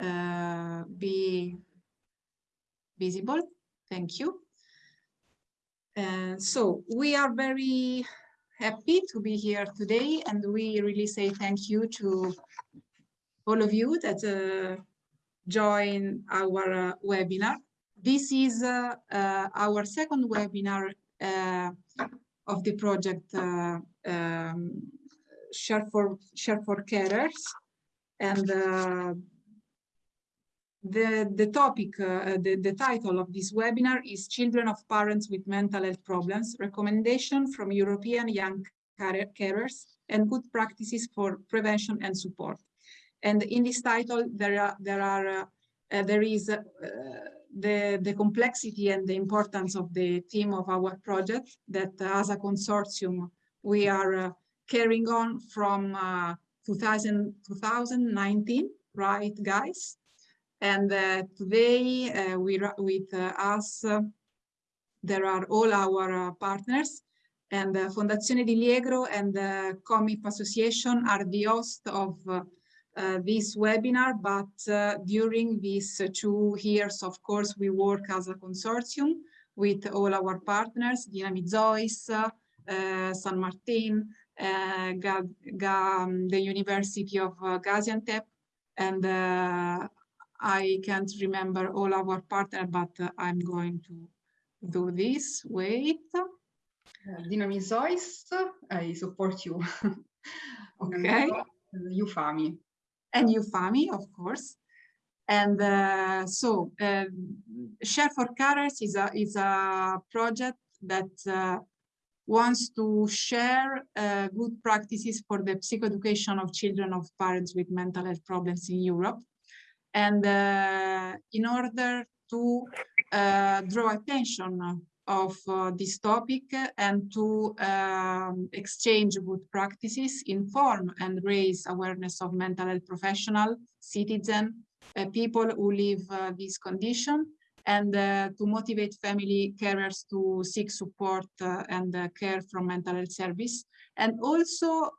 uh, be visible. Thank you. Uh, so we are very happy to be here today and we really say thank you to all of you that uh, join our uh, webinar. This is uh, uh, our second webinar uh, of the project um, Share for Share for Carers and the, the topic, uh, the, the title of this webinar is Children of Parents with Mental Health Problems, Recommendation from European Young Carers and Good Practices for Prevention and Support. And in this title, there are, there are, uh, uh, there is uh, the, the complexity and the importance of the theme of our project that as a consortium, we are uh, carrying on from uh, 2000, 2019, right, guys? And uh, today uh, we, with uh, us, there are all our partners. And uh, Fondazione di Liegro and the COMIP Association are the host of uh, uh, this webinar, but during these two years, of course, we work as a consortium with all our partners, Dynamic Zois, San Martin, Ga the University of Gaziantep, and I can't remember all our partners, but uh, I'm going to do this. Wait. Uh, Dynamizois, I support you. okay. UFAMI. And UFAMI, of course. And uh, so uh, Share for Carers is a, is a project that uh, wants to share uh, good practices for the psychoeducation of children of parents with mental health problems in Europe. And uh, in order to uh, draw attention of uh, this topic and to um, exchange good practices, inform and raise awareness of mental health professional, citizen, uh, people who live uh, this condition, and uh, to motivate family carers to seek support and care from mental health service. And also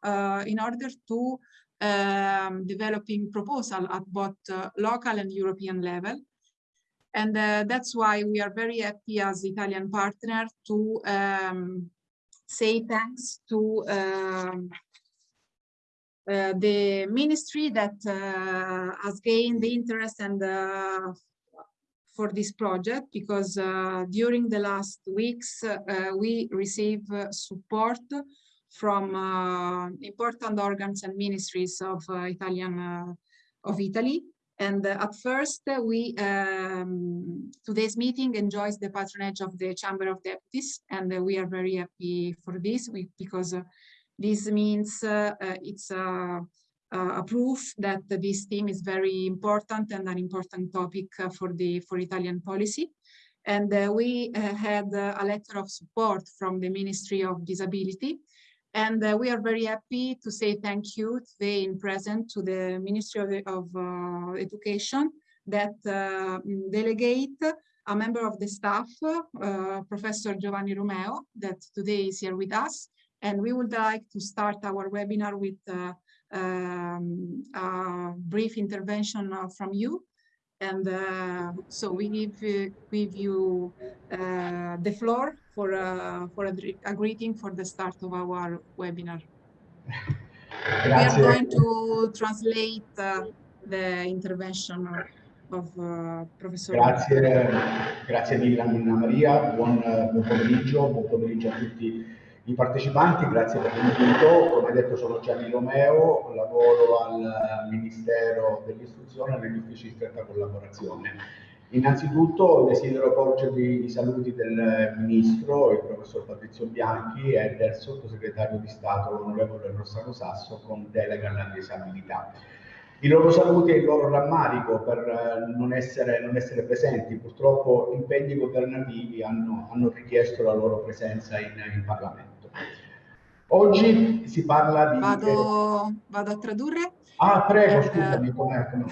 in order to um, developing proposal at both uh, local and European level. And uh, that's why we are very happy as Italian partner to um, say thanks to um, uh, the ministry that uh, has gained the interest and uh, for this project because uh, during the last weeks we received support from uh, important organs and ministries of uh, Italian uh, of Italy. And at first, we um, today's meeting enjoys the patronage of the Chamber of Deputies, and we are very happy for this we, because this means it's a, a proof that this theme is very important and an important topic for the for Italian policy. And uh, we uh, had uh, a letter of support from the Ministry of Disability and uh, we are very happy to say thank you today in present to the Ministry of, of uh, Education that uh, delegate a member of the staff, uh, Professor Giovanni Romeo, that today is here with us. And we would like to start our webinar with uh, um, a brief intervention uh, from you. And so we give, give you the floor for a, for a, a greeting for the start of our webinar. We are going to translate uh, the intervention of uh, Professor. Grazie, grazie mille Anna Maria, buon, buon, pomeriggio, buon pomeriggio a tutti i partecipanti, grazie per l'invito. Come detto sono Gianni Romeo, lavoro al Ministero dell'Istruzione negli uffici di stretta collaborazione. Innanzitutto desidero porgervi i saluti del Ministro, il Professor Patrizio Bianchi e del Sottosegretario di Stato, l'Onorevole Rossano Sasso, con delega alla disabilità. I loro saluti e il loro rammarico per eh, non essere, non essere presenti, purtroppo impegni governativi hanno, hanno, richiesto la loro presenza in, in Parlamento. Oggi si parla di... Vado, vado a tradurre? Ah, prego, eh, scusami, com'è? Com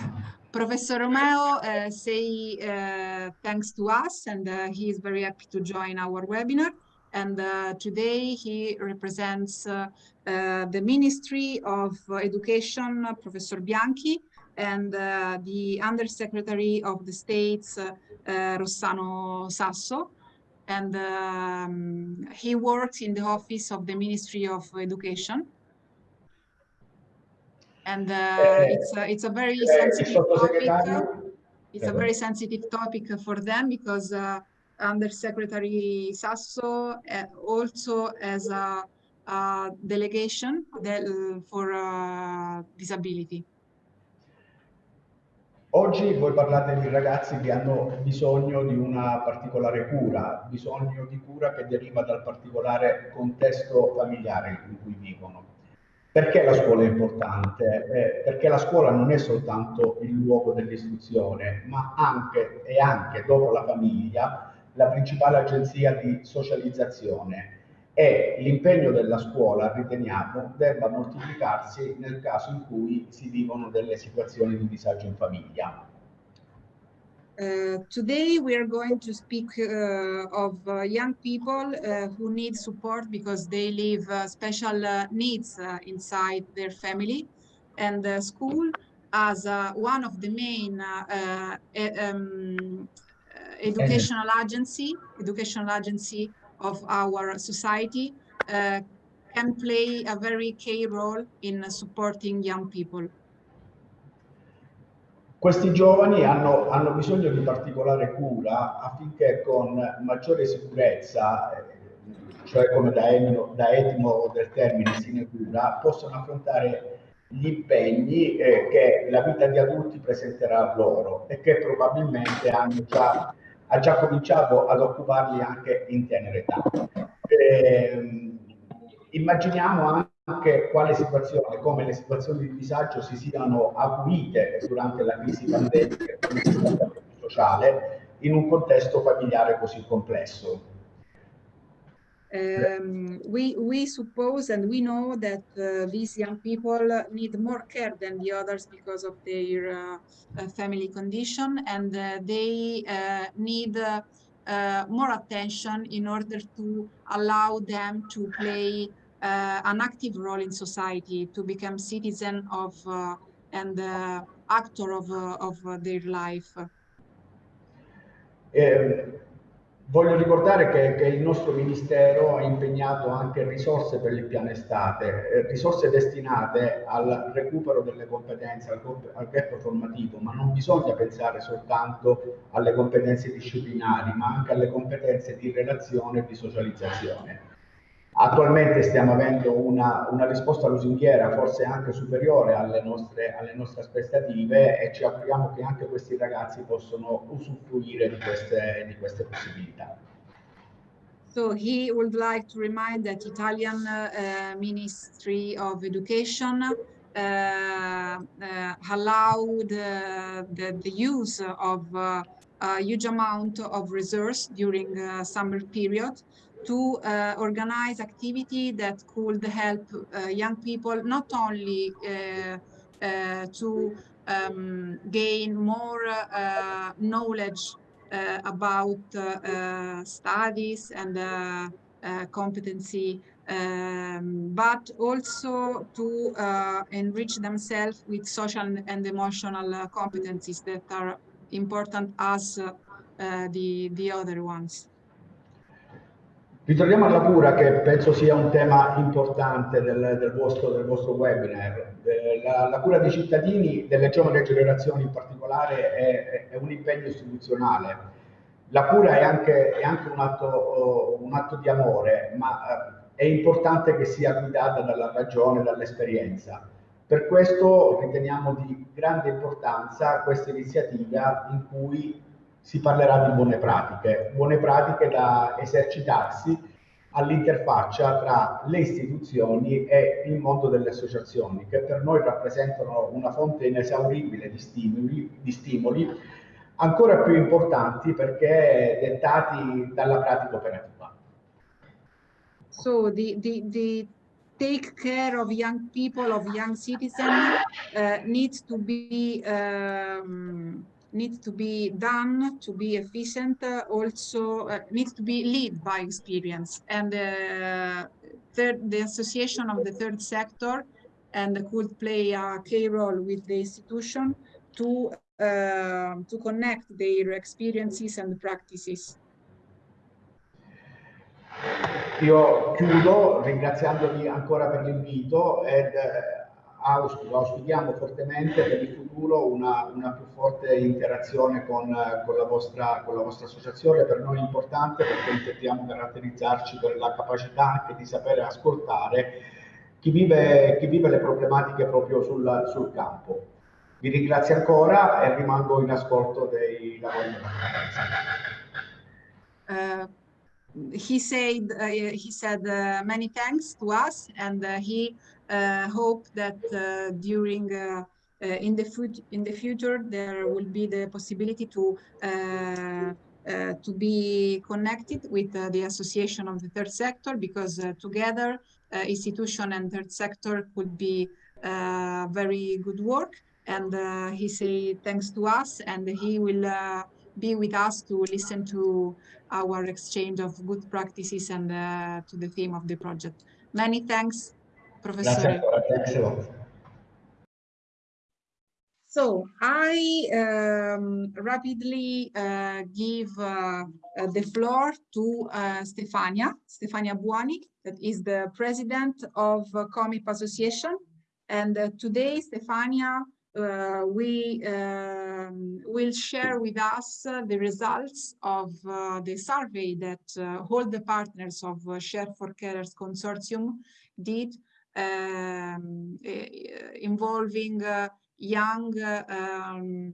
Professor Romeo uh, say uh, thanks to us and uh, he is very happy to join our webinar. And uh, today he represents uh, uh, the Ministry of Education, Professor Bianchi, and the Undersecretary of the States, Rossano Sasso. And um, he works in the office of the Ministry of Education. And uh, it's, a, it's a very sensitive topic. It's a very sensitive topic for them because uh, Undersecretary Sasso uh, also has a, a delegation for uh, disability. Oggi voi parlate di ragazzi che hanno bisogno di una particolare cura, bisogno di cura che deriva dal particolare contesto familiare in cui vivono. Perché la scuola è importante? Eh, perché la scuola non è soltanto il luogo dell'istruzione, ma anche e anche dopo la famiglia la principale agenzia di socializzazione e l'impegno della scuola, riteniamo, debba moltiplicarsi nel caso in cui si vivono delle situazioni di disagio in famiglia. Uh, today we are going to speak uh, of uh, young people uh, who need support because they live uh, special needs inside their family and school as one of the main um, educational agency, educational agency of our society can play a very key role in supporting young people. Questi giovani hanno, hanno, bisogno di particolare cura affinché con maggiore sicurezza, cioè come da, da etimo del termine sinecura, possano affrontare gli impegni eh, che la vita di adulti presenterà loro e che probabilmente hanno già ha già cominciato ad occuparli anche in tenera età. Eh, immaginiamo anche quale situazione, come le situazioni di disagio si siano acuite durante la crisi pandemica e sociale in un contesto familiare così complesso. Um, we we suppose and we know that uh, these young people need more care than the others because of their uh, uh, family condition and uh, they uh, need uh, more attention in order to allow them to play an active role in society to become citizen of and actor of of their life. Um, Voglio ricordare che, che, il nostro Ministero ha impegnato anche risorse per il piano estate, eh, risorse destinate al recupero delle competenze, al, al gap formativo, ma non bisogna pensare soltanto alle competenze disciplinari, ma anche alle competenze di relazione e di socializzazione. Attualmente stiamo avendo una, una, risposta lusinghiera forse anche superiore alle nostre, alle nostre, aspettative e ci auguriamo che anche questi ragazzi possano usufruire di queste, di queste possibilità. So he would like to remind that Italian uh, Ministry of Education uh, uh, allowed the, the, use of a huge amount of resources during summer period to uh, organize activity that could help uh, young people not only uh, uh to um, gain more uh, knowledge about studies and competency, um, but also to enrich themselves with social and emotional competencies that are important as the, the other ones. Ritorniamo alla cura che penso sia un tema importante del, del, vostro, del vostro, webinar. Eh, la, la, cura dei cittadini, delle giovani generazioni in particolare, è, è un impegno istituzionale. La cura è anche, è anche un, atto, un, atto, di amore, ma eh, è importante che sia guidata dalla ragione, dall'esperienza. Per questo riteniamo di grande importanza questa iniziativa in cui si parlerà di buone pratiche, buone pratiche da esercitarsi all'interfaccia tra le istituzioni e il mondo delle associazioni, che per noi rappresentano una fonte inesauribile di stimoli, di stimoli ancora più importanti perché dettati dalla pratica operativa. So the, the, the take care of young people, of young citizens uh, needs to be um, needs to be done to be efficient uh, also uh, needs to be led by experience and uh, third, the association of the third sector and could play a key role with the institution to, uh, to connect their experiences and practices. Io chiudo ringraziandovi ancora per l'invito ed auspico, auspichiamo fortemente per il futuro una, una più forte interazione con, con, la vostra, con, la vostra, associazione. Per noi è importante perché intendiamo caratterizzarci per la capacità anche di sapere ascoltare chi vive, chi vive le problematiche proprio sul, sul, campo. Vi ringrazio ancora e rimango in ascolto dei lavori della conferenza. Uh, he said uh, he said uh, many thanks to us and uh, he Uh, hope that uh, during uh, uh in the in the future there will be the possibility to uh, to be connected with the association of the third sector because together institution and third sector could be very good work and he say thanks to us and he will be with us to listen to our exchange of good practices and uh, to the theme of the project. Many thanks, Professor. So I um, rapidly uh, give uh, uh the floor to uh, Stefania, Stefania Buoni, that is the president of uh, COMIP Association. And uh, today, Stefania uh, we um, will share with us uh, the results of uh, the survey that uh, all the partners of Share for Carers Consortium did um, involving uh, young, um,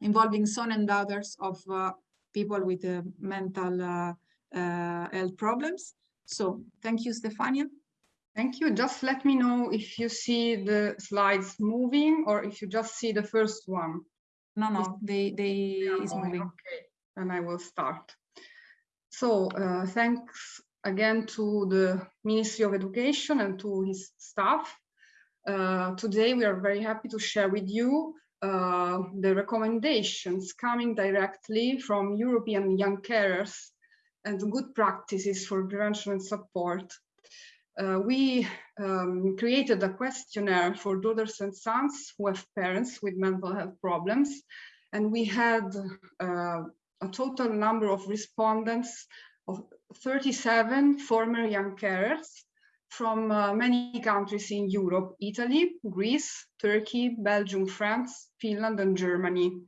involving son and daughters of people with mental health problems. So thank you, Stefania. Thank you. Just let me know if you see the slides moving or if you just see the first one. No, no, they, they is moving. Okay, and I will start. So uh, thanks again to the Ministry of Education and to his staff. Uh, today we are very happy to share with you uh, the recommendations coming directly from European young carers and good practices for prevention and support uh, we um, created a questionnaire for daughters and sons who have parents with mental health problems. And we had uh, a total number of respondents of 37 former young carers from uh, many countries in Europe, Italy, Greece, Turkey, Belgium, France, Finland, and Germany.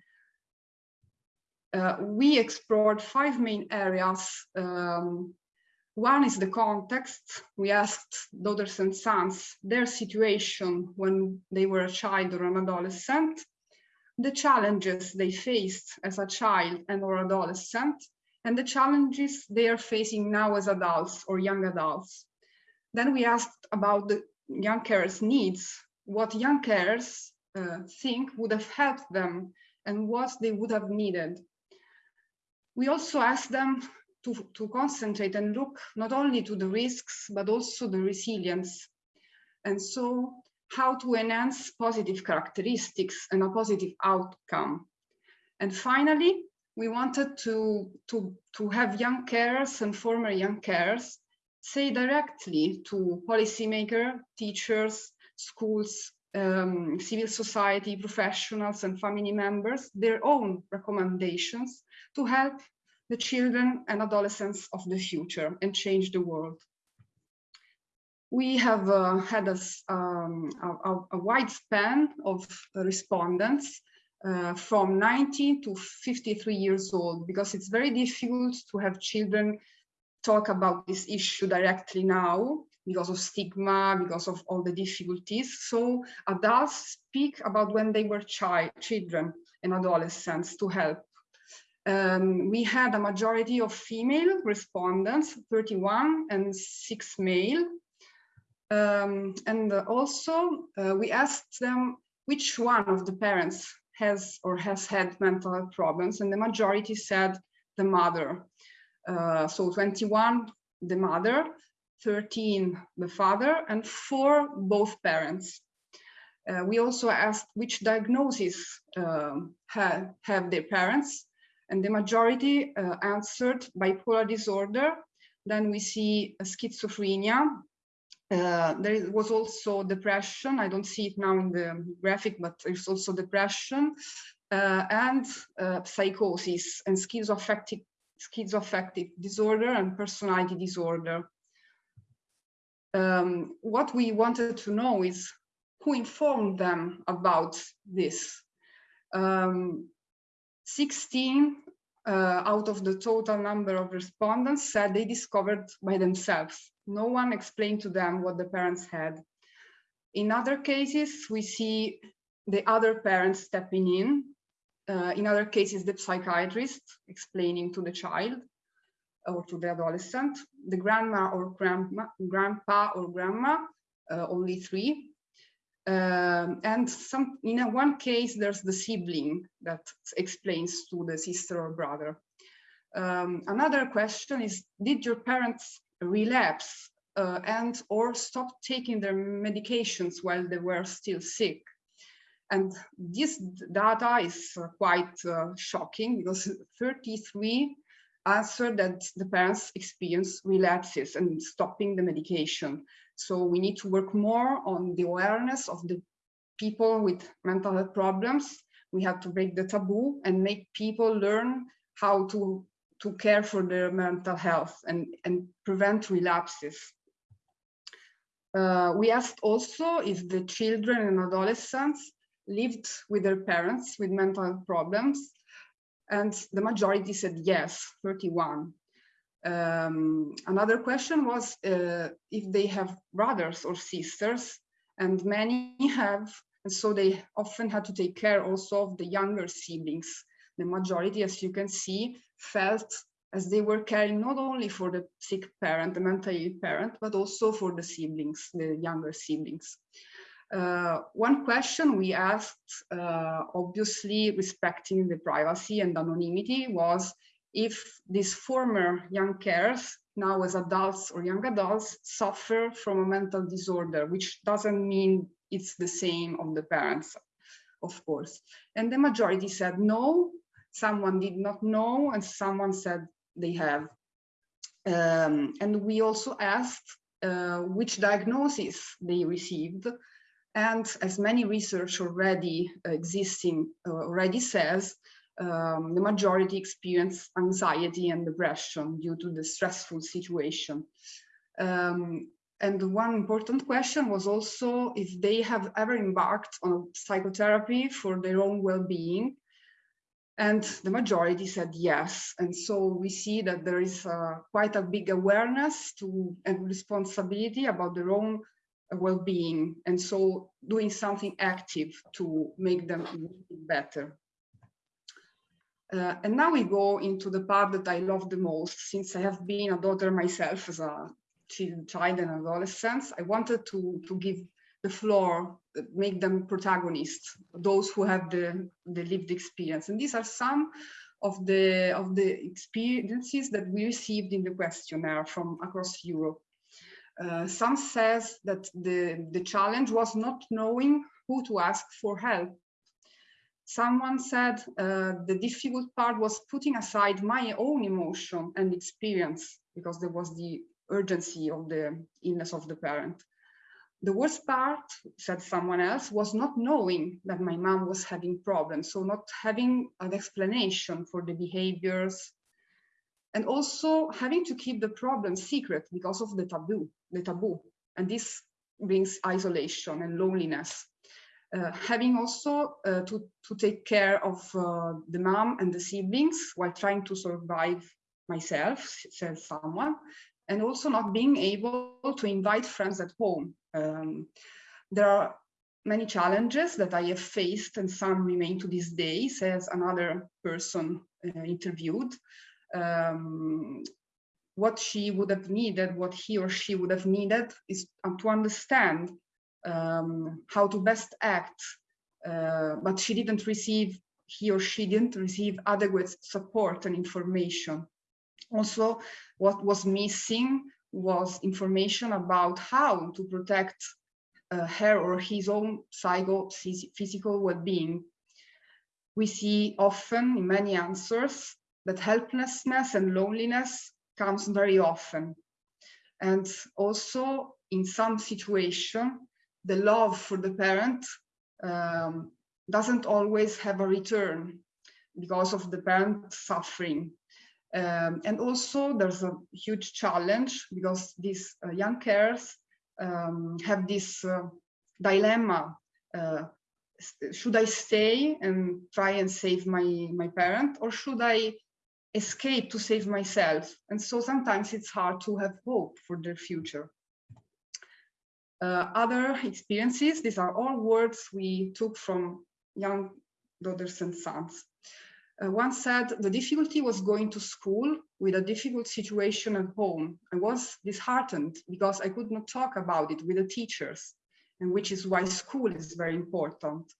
Uh, we explored five main areas um, one is the context. We asked daughters and sons their situation when they were a child or an adolescent, the challenges they faced as a child and or adolescent, and the challenges they are facing now as adults or young adults. Then we asked about the young carers' needs, what young carers uh, think would have helped them and what they would have needed. We also asked them to, to concentrate and look not only to the risks, but also the resilience. And so how to enhance positive characteristics and a positive outcome. And finally, we wanted to, to, to have young carers and former young carers say directly to policymakers, teachers, schools, um, civil society, professionals and family members, their own recommendations to help the children and adolescents of the future and change the world. We have uh, had a, um, a, a, wide span of respondents uh, from 19 to 53 years old because it's very difficult to have children talk about this issue directly now because of stigma, because of all the difficulties. So adults speak about when they were child, children and adolescents to help um, we had a majority of female respondents, 31 and six male. Um, and also uh, we asked them which one of the parents has or has had mental health problems and the majority said the mother. Uh, so 21, the mother, 13, the father, and four, both parents. Uh, we also asked which diagnosis um, have, have their parents and the majority uh, answered bipolar disorder. Then we see schizophrenia, Uh, there was also depression. I don't see it now in the graphic, but there's also depression uh, and uh, psychosis and schizoaffective, schizoaffective disorder and personality disorder. Um, what we wanted to know is who informed them about this. Um, 16 uh, out of the total number of respondents said they discovered by themselves. No one explained to them what the parents had. In other cases, we see the other parents stepping in. Uh, in other cases, the psychiatrist explaining to the child or to the adolescent, the grandma or grandma, grandpa or grandma, uh, only three. Um, and some in a, one case, there's the sibling that explains to the sister or brother. Um, another question is, did your parents relapse uh, and or stop taking their medications while they were still sick? And this data is uh, quite uh, shocking because 33 answered that the parents experience relapses and stopping the medication. So we need to work more on the awareness of the people with mental health problems. We have to break the taboo and make people learn how to, to care for their mental health and, and prevent relapses. Uh, we asked also if the children and adolescents lived with their parents with mental health problems and the majority said yes, 31. Um, another question was uh, if they have brothers or sisters, and many have, and so they often had to take care also of the younger siblings. The majority, as you can see, felt as they were caring not only for the sick parent, the mentally ill parent, but also for the siblings, the younger siblings. Uh, one question we asked, uh, obviously respecting the privacy and anonymity, was if these former young carers, now as adults or young adults, suffer from a mental disorder, which doesn't mean it's the same of the parents, of course. And the majority said no, someone did not know, and someone said they have. Um, and we also asked uh, which diagnosis they received and as many research already existing uh, already says, um, the majority experience anxiety and depression due to the stressful situation. Um, and one important question was also if they have ever embarked on psychotherapy for their own well-being. And the majority said yes. And so we see that there is uh, quite a big awareness to and responsibility about their own well-being and so doing something active to make them better. Uh, and now we go into the part that I love the most since I have been a daughter myself as a child and adolescent. I wanted to, to give the floor, make them protagonists, those who have the, the lived experience. And these are some of the, of the experiences that we received in the questionnaire from across Europe. Uh, some says that the, the challenge was not knowing who to ask for help. Someone said uh, the difficult part was putting aside my own emotion and experience because there was the urgency of the illness of the parent. The worst part, said someone else, was not knowing that my mom was having problems, so not having an explanation for the behaviors, and also having to keep the problem secret because of the taboo, the taboo. And this brings isolation and loneliness. Uh, having also uh, to, to take care of uh, the mom and the siblings while trying to survive myself, says someone, and also not being able to invite friends at home. Um, there are many challenges that I have faced and some remain to this day, says another person uh, interviewed um, what she would have needed, what he or she would have needed is to understand um, how to best act, uh, but she didn't receive, he or she didn't receive adequate support and information. Also, what was missing was information about how to protect uh, her or his own psycho-physical well-being. We see often in many answers that helplessness and loneliness comes very often. And also in some situation, the love for the parent um, doesn't always have a return because of the parent suffering. Um, and also there's a huge challenge because these uh, young carers um, have this uh, dilemma. Uh, should I stay and try and save my, my parent or should I escape to save myself? And so sometimes it's hard to have hope for their future. Uh, other experiences, these are all words we took from young daughters and sons. Uh, one said the difficulty was going to school with a difficult situation at home. I was disheartened because I could not talk about it with the teachers, and which is why school is very important.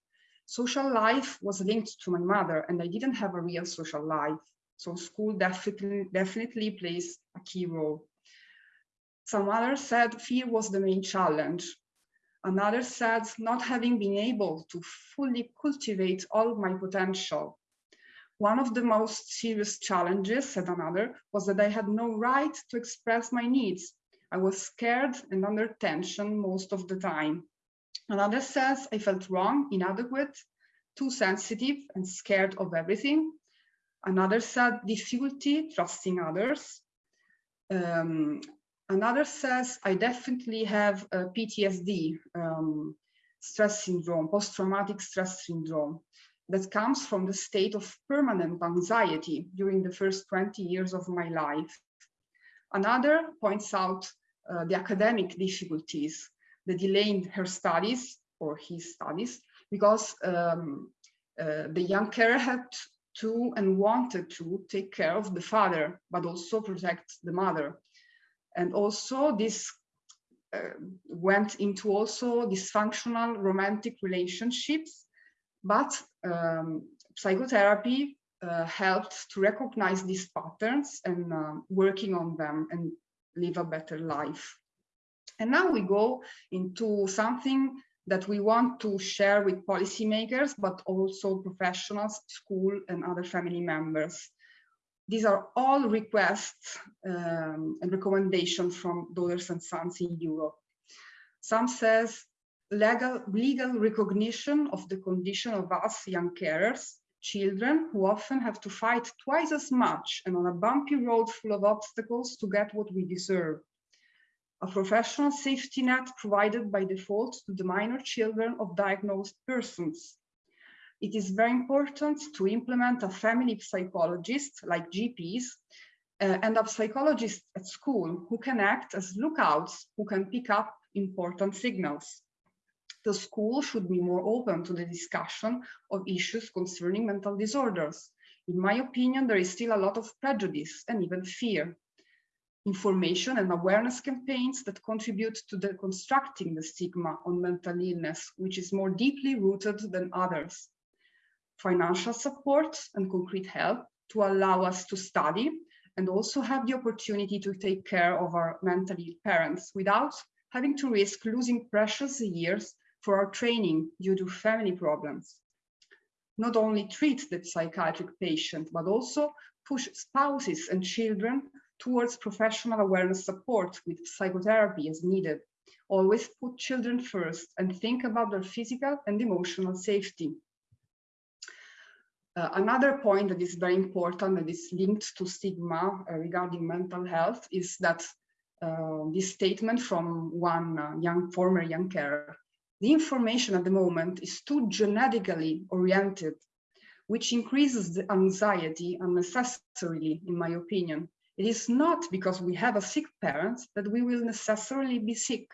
Social life was linked to my mother, and I didn't have a real social life. So school definitely, definitely plays a key role. Some others said fear was the main challenge. Another said not having been able to fully cultivate all my potential. One of the most serious challenges, said another, was that I had no right to express my needs. I was scared and under tension most of the time. Another says I felt wrong, inadequate, too sensitive and scared of everything. Another said difficulty trusting others. Um, Another says, I definitely have a PTSD, um, stress syndrome, post-traumatic stress syndrome, that comes from the state of permanent anxiety during the first 20 years of my life. Another points out uh, the academic difficulties, the delay in her studies or his studies, because um, uh, the young carer had to and wanted to take care of the father, but also protect the mother. And also this uh, went into also dysfunctional romantic relationships, but um, psychotherapy uh, helped to recognize these patterns and uh, working on them and live a better life. And now we go into something that we want to share with policymakers, but also professionals, school and other family members. These are all requests um, and recommendations from daughters and sons in Europe. Some says legal, legal recognition of the condition of us young carers, children who often have to fight twice as much and on a bumpy road full of obstacles to get what we deserve. A professional safety net provided by default to the minor children of diagnosed persons it is very important to implement a family psychologist like GPs uh, and a psychologist at school who can act as lookouts who can pick up important signals. The school should be more open to the discussion of issues concerning mental disorders. In my opinion, there is still a lot of prejudice and even fear. Information and awareness campaigns that contribute to deconstructing the stigma on mental illness, which is more deeply rooted than others financial support and concrete help to allow us to study and also have the opportunity to take care of our mentally ill parents without having to risk losing precious years for our training due to family problems. Not only treat the psychiatric patient, but also push spouses and children towards professional awareness support with psychotherapy as needed. Always put children first and think about their physical and emotional safety. Uh, another point that is very important that is linked to stigma uh, regarding mental health is that uh, this statement from one uh, young former young carer, the information at the moment is too genetically oriented, which increases the anxiety unnecessarily, in my opinion. It is not because we have a sick parent that we will necessarily be sick.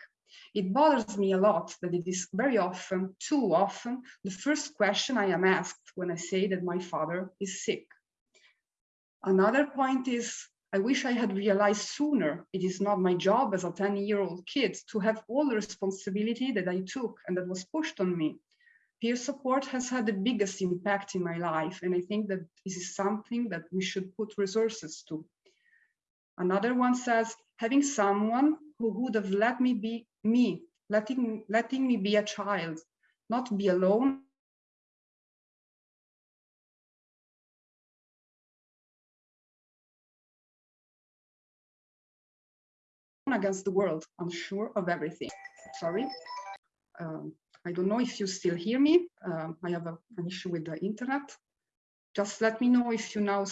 It bothers me a lot that it is very often, too often, the first question I am asked when I say that my father is sick. Another point is, I wish I had realized sooner it is not my job as a 10 year old kid to have all the responsibility that I took and that was pushed on me. Peer support has had the biggest impact in my life, and I think that this is something that we should put resources to. Another one says, having someone who would have let me be me, letting, letting me be a child, not be alone against the world, I'm sure of everything. Sorry. Um, I don't know if you still hear me. Um, I have a, an issue with the internet. Just let me know if you now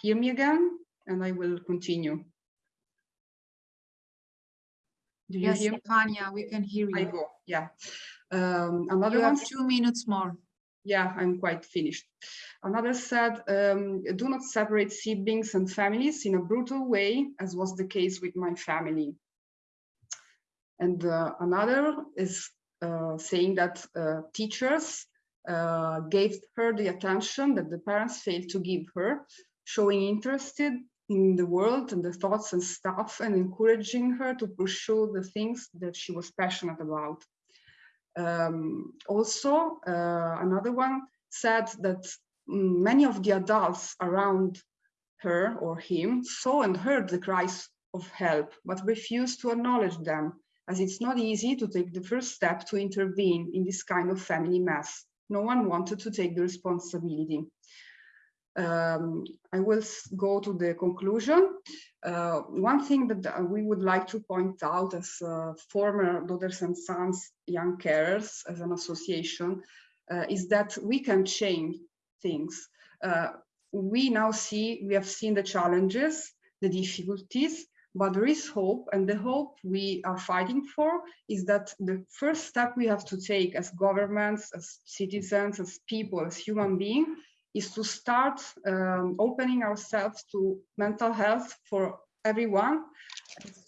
hear me again, and I will continue. Do you yes, hear Stefania, we can hear you. I go, yeah. Um, another you one. two minutes more. Yeah, I'm quite finished. Another said, um, do not separate siblings and families in a brutal way, as was the case with my family. And uh, another is uh, saying that uh, teachers uh, gave her the attention that the parents failed to give her, showing interested in the world and the thoughts and stuff and encouraging her to pursue the things that she was passionate about. Um, also, uh, another one said that mm, many of the adults around her or him saw and heard the cries of help, but refused to acknowledge them, as it's not easy to take the first step to intervene in this kind of family mess. No one wanted to take the responsibility. Um, I will go to the conclusion. Uh, one thing that uh, we would like to point out as uh, former Daughters and Sons Young Carers as an association uh, is that we can change things. Uh, we now see, we have seen the challenges, the difficulties, but there is hope and the hope we are fighting for is that the first step we have to take as governments, as citizens, as people, as human beings is to start um, opening ourselves to mental health for everyone.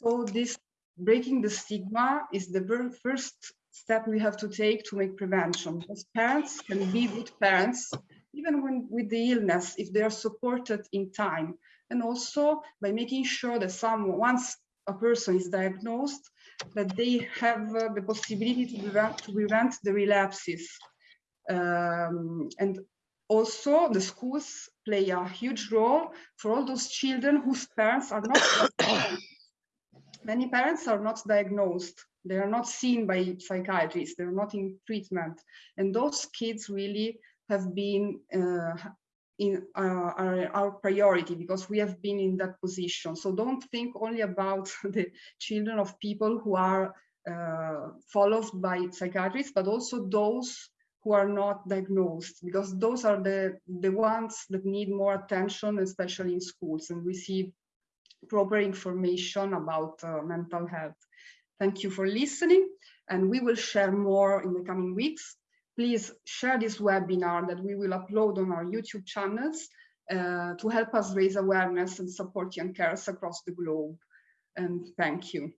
So this breaking the stigma is the very first step we have to take to make prevention. Because parents can be good parents, even when with the illness, if they are supported in time. And also by making sure that someone, once a person is diagnosed, that they have uh, the possibility to prevent, to prevent the relapses. Um, and also the schools play a huge role for all those children whose parents are not many parents are not diagnosed. They are not seen by psychiatrists. They're not in treatment. And those kids really have been uh, in uh, our, our, priority because we have been in that position. So don't think only about the children of people who are uh, followed by psychiatrists but also those who are not diagnosed because those are the the ones that need more attention especially in schools and receive proper information about uh, mental health. Thank you for listening and we will share more in the coming weeks. Please share this webinar that we will upload on our youtube channels uh, to help us raise awareness and support young carers across the globe. And thank you.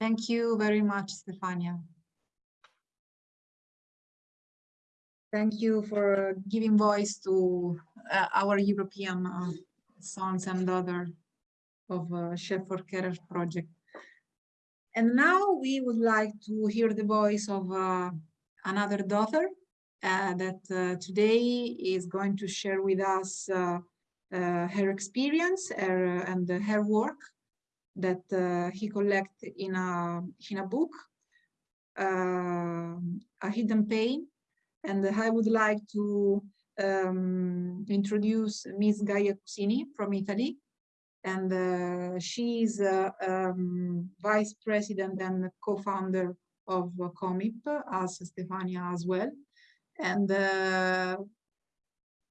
Thank you very much stefania Thank you for giving voice to uh, our European uh, sons and daughters of uh, Share for Carers project. And now we would like to hear the voice of uh, another daughter uh, that uh, today is going to share with us her experience her, and her work that he collected in a, in a book, A Hidden Pain, and I would like to um, introduce Ms. Gaia Cusini from Italy. And uh, she is uh, um, vice president and co-founder of COMIP, as Stefania as well. And uh,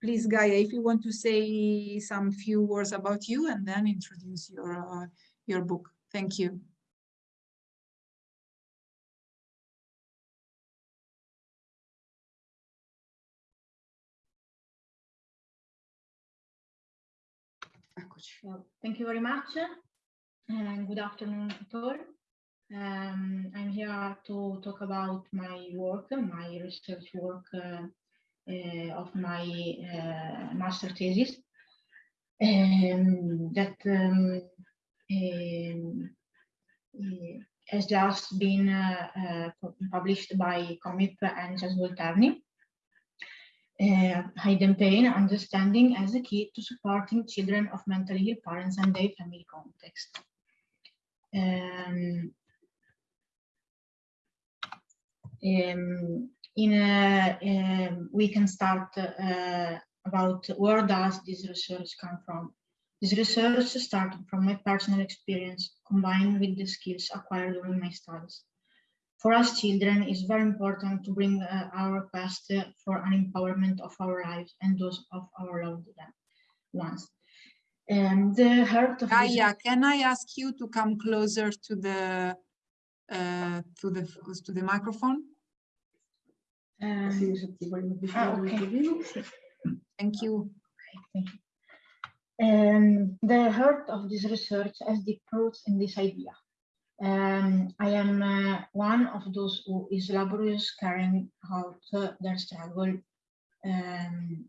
please, Gaia, if you want to say some few words about you and then introduce your, uh, your book. Thank you. Well, thank you very much and good afternoon to all. Um, I'm here to talk about my work, my research work uh, uh, of my uh, master thesis um, that um, um has just been uh, uh, published by Comip and Jas Volterni uh, hidden pain understanding as a key to supporting children of mentally ill parents and their family context. Um, um, in a, um, we can start uh, about where does this research come from. This research started from my personal experience combined with the skills acquired during my studies. For us children, it's very important to bring uh, our quest for an empowerment of our lives and those of our loved ones. And the heart of this- Gaia, can I ask you to come closer to the uh, to the to the microphone? Um, Sì, se ti voglio ah, ok. Thank you. Thank you. Um, the heart of this research has deep roots in this idea. Um, I am uh, one of those who is laborious carrying out uh, their struggle um,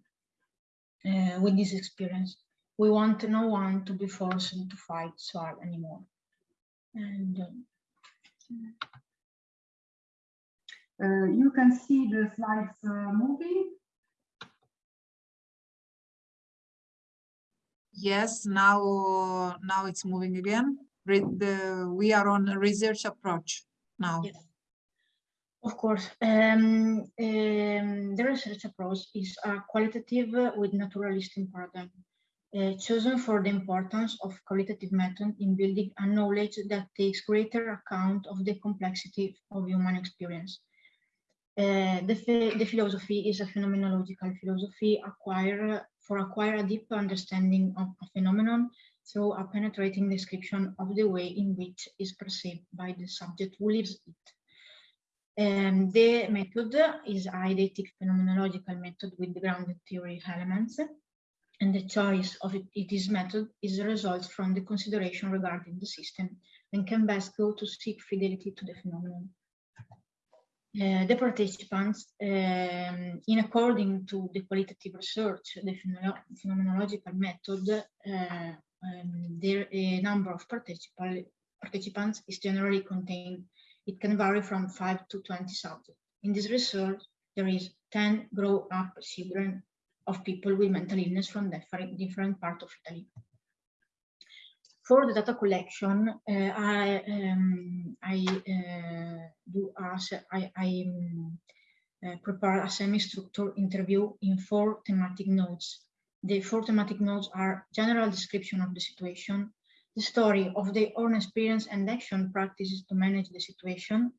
uh, with this experience. We want no one to be forced to fight so hard anymore. And um, Uh, you can see the slides uh, moving. Yes, now now it's moving again. The, we are on a research approach now. Of course, um, um, the research approach is a qualitative with naturalistic paradigm, uh, chosen for the importance of qualitative method in building a knowledge that takes greater account of the complexity of human experience. Uh, the, the philosophy is a phenomenological philosophy acquire, for acquire a deep understanding of a phenomenon through a penetrating description of the way in which is perceived by the subject who lives it. Um, the method is a eidetic phenomenological method with grounded theory elements, and the choice of it, it is method is a result from the consideration regarding the system and can best go to seek fidelity to the phenomenon. Uh, the participants, um, in according to the qualitative research, the phenomenological method, uh, um, their uh, number of participa- participants is generally contained it can vary from 5 to 20 subjects. In this research, there is 10 grow-up children of people with mental illness from different, different parts of Italy. For the data collection, uh, I, um, I uh, do as I, I um, uh, prepare a semi-structured interview in four thematic nodes. The four thematic nodes are general description of the situation, the story of their own experience and action practices to manage the situation,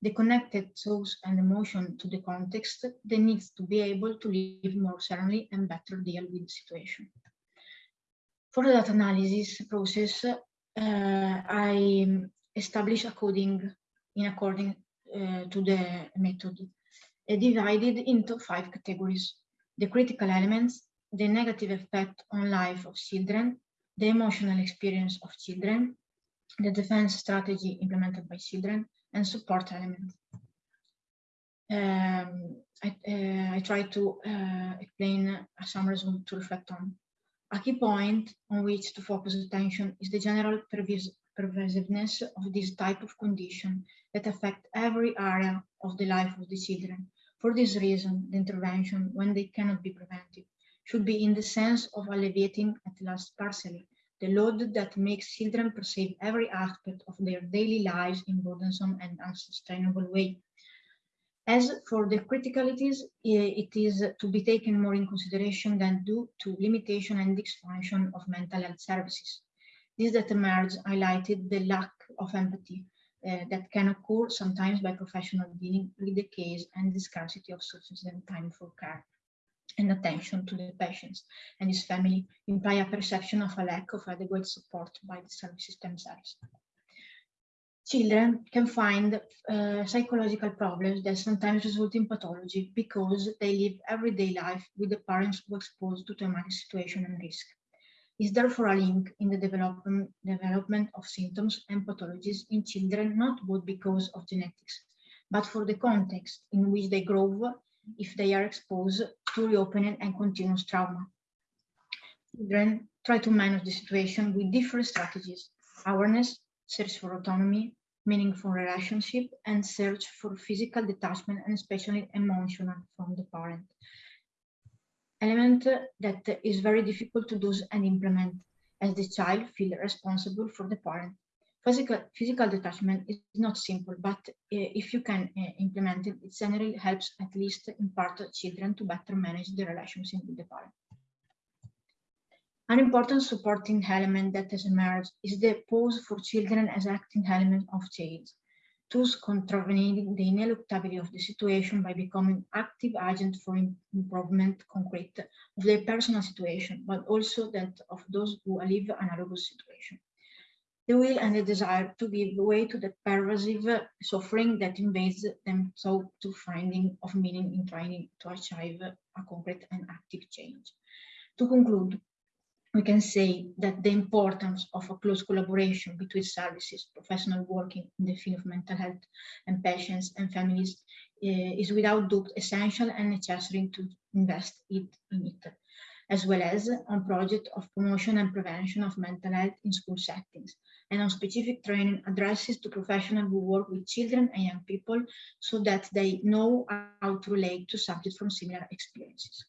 the connected thoughts and emotion to the context, the needs to be able to live more serenely and better deal with the situation. For the data analysis process, uh, I establish a coding in according uh, to the method, uh, divided into five categories. The critical elements, the negative effect on life of children, the emotional experience of children, the defense strategy implemented by children, and support elements. Um, I, uh, I try to uh, explain some results to reflect on. A key point on which to focus attention is the general pervasiveness of this type of condition that affect every area of the life of the children. For this reason, the intervention, when they cannot be prevented, should be in the sense of alleviating at last partially the load that makes children perceive every aspect of their daily lives in burdensome and unsustainable way. As for the criticalities, it is to be taken more in consideration than due to limitation and expansion of mental health services. This that emerged highlighted the lack of empathy uh, that can occur sometimes by professional dealing with the case and the scarcity of sufficient time for care and attention to the patients and his family imply a perception of a lack of adequate support by the services themselves. Children can find uh, psychological problems that sometimes result in pathology because they live everyday life with the parents who are exposed to traumatic situation and risk. Is therefore a link in the development, development of symptoms and pathologies in children, not both because of genetics, but for the context in which they grow if they are exposed to reopening and continuous trauma. Children try to manage the situation with different strategies, awareness, search for autonomy, meaningful relationship, and search for physical detachment and especially emotional from the parent. Element that is very difficult to do and implement as the child feels responsible for the parent. Physical, physical detachment is not simple, but uh, if you can uh, implement it, it generally helps at least in part children to better manage the relationship with the parent. An important supporting element that has emerged is the pause for children as acting element of change, thus contravening the ineluctability of the situation by becoming active agent for improvement concrete of their personal situation, but also that of those who live analogous situation. The will and the desire to give way to the pervasive suffering that invades them so to finding of meaning in trying to achieve a concrete and active change. To conclude, we can say that the importance of a close collaboration between services, professional working in the field of mental health and patients and families uh, is without doubt essential and necessary to invest it in it, as well as on project of promotion and prevention of mental health in school settings, and on specific training addresses to professionals who work with children and young people so that they know how to relate to subjects from similar experiences.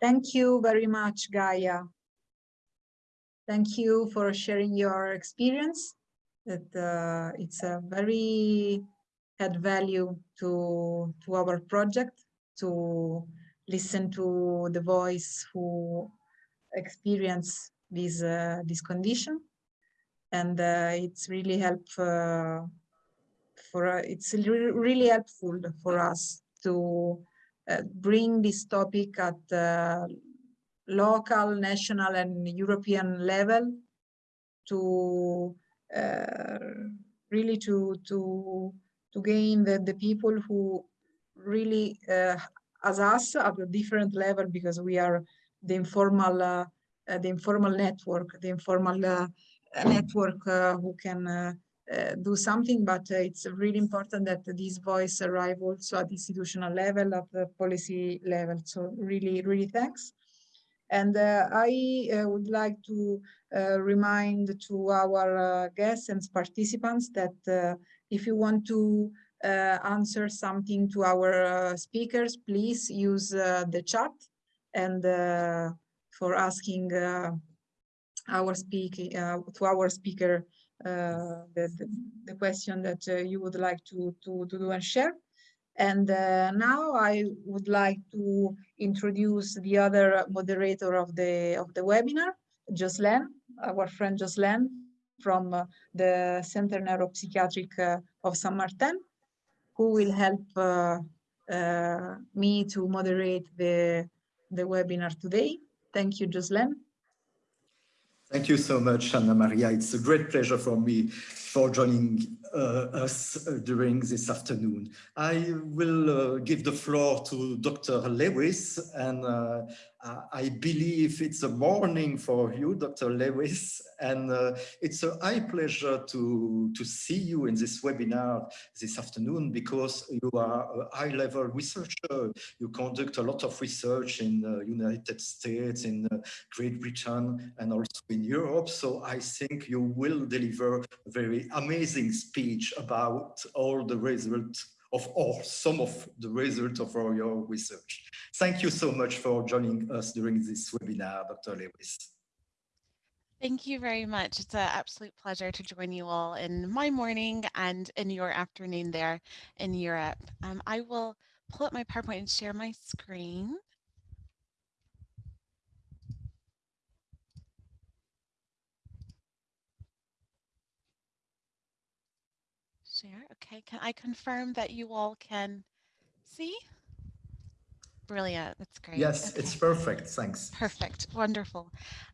Thank you very much, Gaia. Thank you for sharing your experience. That uh, it's a very add value to to our project to listen to the voice who experience this uh, this condition, and uh, it's really help uh, for uh, it's really helpful for us to uh, bring this topic at uh, local, national and European level to uh, really to, to, to gain the, the people who really, as us, at a different level because we are the informal, uh, the informal network, the informal uh, network uh, who can uh, do something, but uh, it's really important that this voice arrive also at institutional level, at the policy level. So really, really thanks. And uh, I uh, would like to uh, remind to our uh, guests and participants that if you want to answer something to our speakers, please use the chat and for asking our speaking to our speaker uh, the, the, question that uh, you would like to, to, to do and share. And uh, now I would like to introduce the other moderator of the of the webinar, Jocelyn, our friend Jocelyn from uh, the Center Neuropsychiatric uh, of San Martin, who will help uh, me to moderate the, the webinar today. Thank you, Jocelyn. Thank you so much, Anna Maria. It's a great pleasure for me for joining uh, us uh, during this afternoon. I will uh, give the floor to Dr. Lewis, and uh, I believe it's a morning for you, Dr. Lewis, and uh, it's a high pleasure to, to see you in this webinar this afternoon because you are a high-level researcher. You conduct a lot of research in the United States, in uh, Great Britain, and also in Europe. So I think you will deliver a very amazing speech about all the results of or some of the results of our, your research. Thank you so much for joining us during this webinar, Dr. Lewis. Thank you very much. It's an absolute pleasure to join you all in my morning and in your afternoon there in Europe. Um, I will pull up my PowerPoint and share my screen. Share. Okay, can I confirm that you all can see? Brilliant. That's great. Yes, okay. it's perfect. Thanks. Perfect. Wonderful.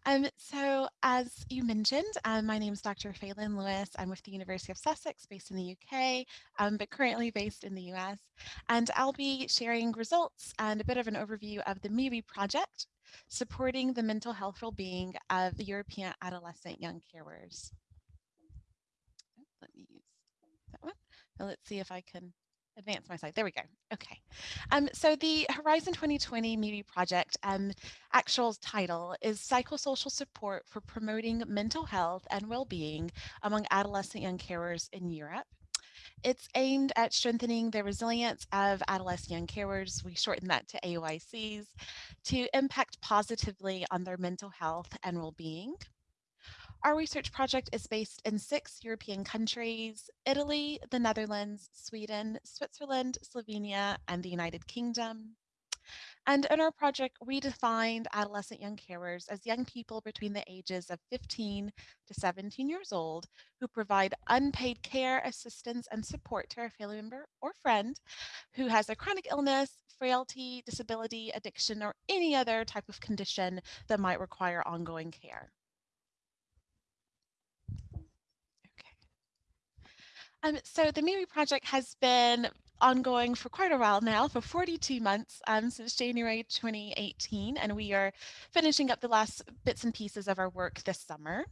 Um, so as you mentioned, um, my name is Dr. Feylyn Lewis. I'm with the University of Sussex based in the UK, um, but currently based in the US. And I'll be sharing results and a bit of an overview of the MeWe project supporting the mental health well-being of the European adolescent young carers. Let me use that one. Now let's see if I can advance my slide. There we go. Okay. Um, so the Horizon 2020 MeWe project um, actual title is Psychosocial Support for Promoting Mental Health and Well-Being Among Adolescent Young Carers in Europe. It's aimed at strengthening the resilience of adolescent young carers, we shorten that to AYCs, to impact positively on their mental health and well-being. Our research project is based in six European countries, Italy, the Netherlands, Sweden, Switzerland, Slovenia, and the United Kingdom. And in our project, we defined adolescent young carers as young people between the ages of 15 to 17 years old who provide unpaid care, assistance, and support to a family member or friend who has a chronic illness, frailty, disability, addiction, or any other type of condition that might require ongoing care. Um, so the MeWe project has been ongoing for quite a while now, for 42 months um, since January 2018, and we are finishing up the last bits and pieces of our work this summer.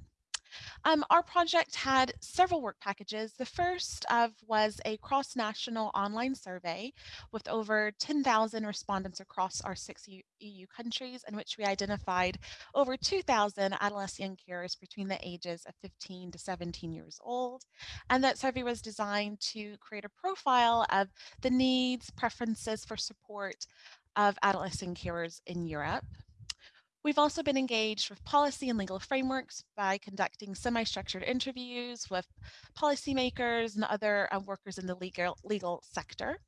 Um, our project had several work packages. The first of was a cross-national online survey with over 10,000 respondents across our six EU countries in which we identified over 2,000 adolescent carers between the ages of 15 to 17 years old. And that survey was designed to create a profile of the needs, preferences for support of adolescent carers in Europe. We've also been engaged with policy and legal frameworks by conducting semi-structured interviews with policymakers and other uh, workers in the legal, legal sector.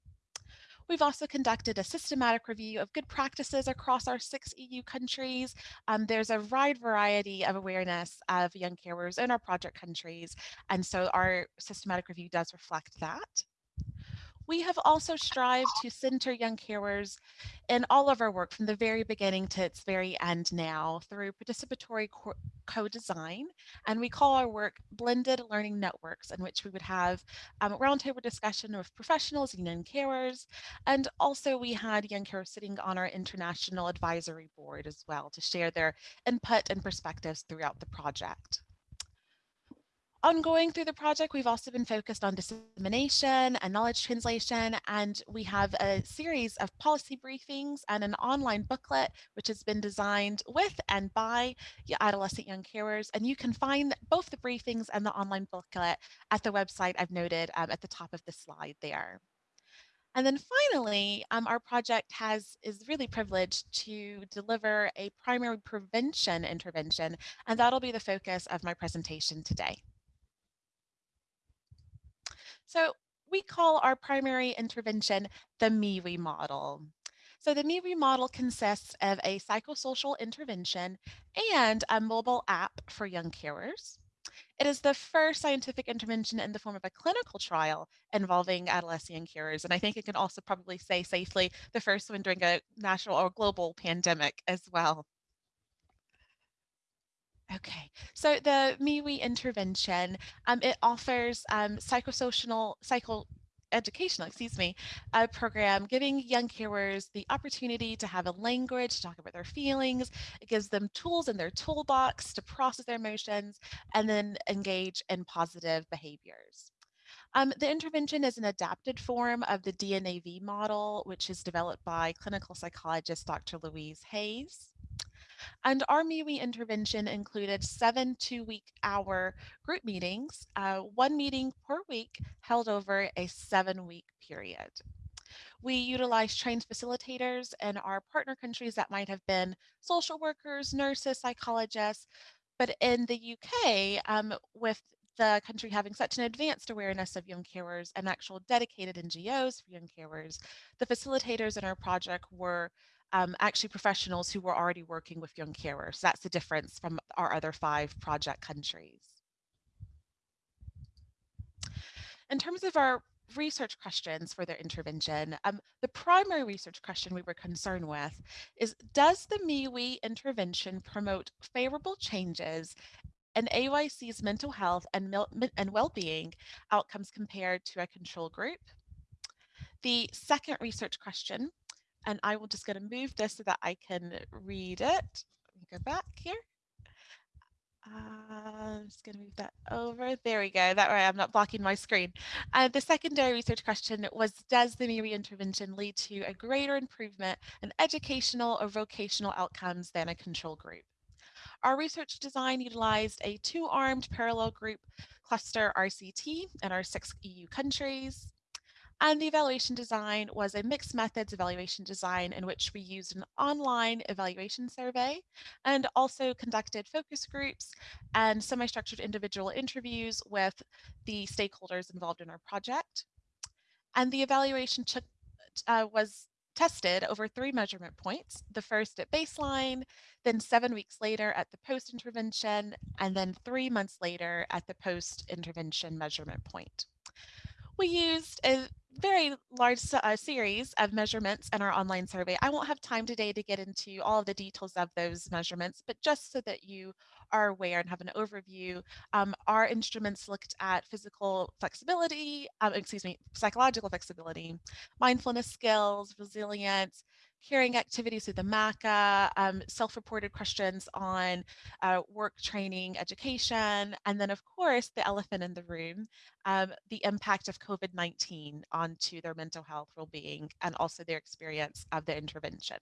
We've also conducted a systematic review of good practices across our six EU countries. Um, there's a wide variety of awareness of young carers in our project countries, and so our systematic review does reflect that. We have also strived to center young carers in all of our work from the very beginning to its very end now through participatory co-design. And we call our work blended learning networks in which we would have um, a roundtable discussion with professionals and young carers. And also we had young carers sitting on our international advisory board as well to share their input and perspectives throughout the project. Ongoing through the project, we've also been focused on dissemination and knowledge translation, and we have a series of policy briefings and an online booklet, which has been designed with and by adolescent young carers. And you can find both the briefings and the online booklet at the website I've noted um, at the top of the slide there. And then finally, um, our project has is really privileged to deliver a primary prevention intervention, and that'll be the focus of my presentation today. So we call our primary intervention the MeWe model. So the MeWe model consists of a psychosocial intervention and a mobile app for young carers. It is the first scientific intervention in the form of a clinical trial involving adolescent carers. And I think it can also probably say safely the first one during a national or global pandemic as well. Okay, so the MeWe intervention, um, it offers um, psychosocial, psycho educational, excuse me, a program giving young carers the opportunity to have a language to talk about their feelings. It gives them tools in their toolbox to process their emotions and then engage in positive behaviors. Um, the intervention is an adapted form of the DNAV model, which is developed by clinical psychologist Dr. Louise Hayes. And our MeWe intervention included seven two-week hour group meetings, uh, one meeting per week held over a seven-week period. We utilized trained facilitators in our partner countries that might have been social workers, nurses, psychologists, but in the UK, um, with the country having such an advanced awareness of young carers and actual dedicated NGOs for young carers, the facilitators in our project were um, actually professionals who were already working with young carers. That's the difference from our other five project countries. In terms of our research questions for their intervention, um, the primary research question we were concerned with is, does the MeWe intervention promote favorable changes in AYC's mental health and, and well-being outcomes compared to a control group? The second research question and I will just going to move this so that I can read it. Let me go back here. Uh, I'm just going to move that over. There we go. That way I'm not blocking my screen. Uh, the secondary research question was, does the MeWe intervention lead to a greater improvement in educational or vocational outcomes than a control group? Our research design utilized a two-armed parallel group cluster RCT in our six EU countries. And the evaluation design was a mixed methods evaluation design in which we used an online evaluation survey and also conducted focus groups and semi-structured individual interviews with the stakeholders involved in our project. And the evaluation took, uh, was tested over three measurement points, the first at baseline, then seven weeks later at the post-intervention, and then three months later at the post-intervention measurement point. We used a very large uh, series of measurements in our online survey. I won't have time today to get into all of the details of those measurements, but just so that you are aware and have an overview, um, our instruments looked at physical flexibility, um, excuse me, psychological flexibility, mindfulness skills, resilience, hearing activities through the MACA, um, self-reported questions on uh, work training, education, and then of course the elephant in the room, um, the impact of COVID-19 onto their mental health well-being and also their experience of the intervention.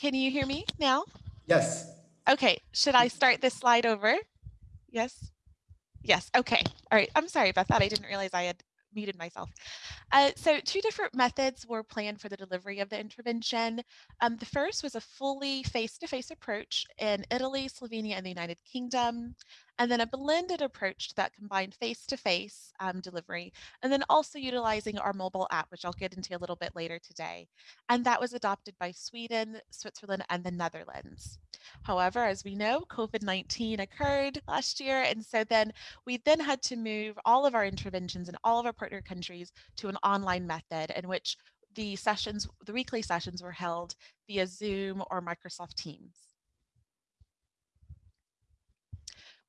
Can you hear me now? Yes. Okay, should I start this slide over? Yes? Yes, okay. All right, I'm sorry about that. I didn't realize I had muted myself. Uh, so two different methods were planned for the delivery of the intervention. Um, the first was a fully face-to-face -face approach in Italy, Slovenia, and the United Kingdom, and then a blended approach that combined face-to-face -face, um, delivery, and then also utilizing our mobile app, which I'll get into a little bit later today. And that was adopted by Sweden, Switzerland, and the Netherlands. However, as we know, COVID-19 occurred last year. And so then we then had to move all of our interventions in all of our partner countries to an online method in which the sessions, the weekly sessions were held via Zoom or Microsoft Teams.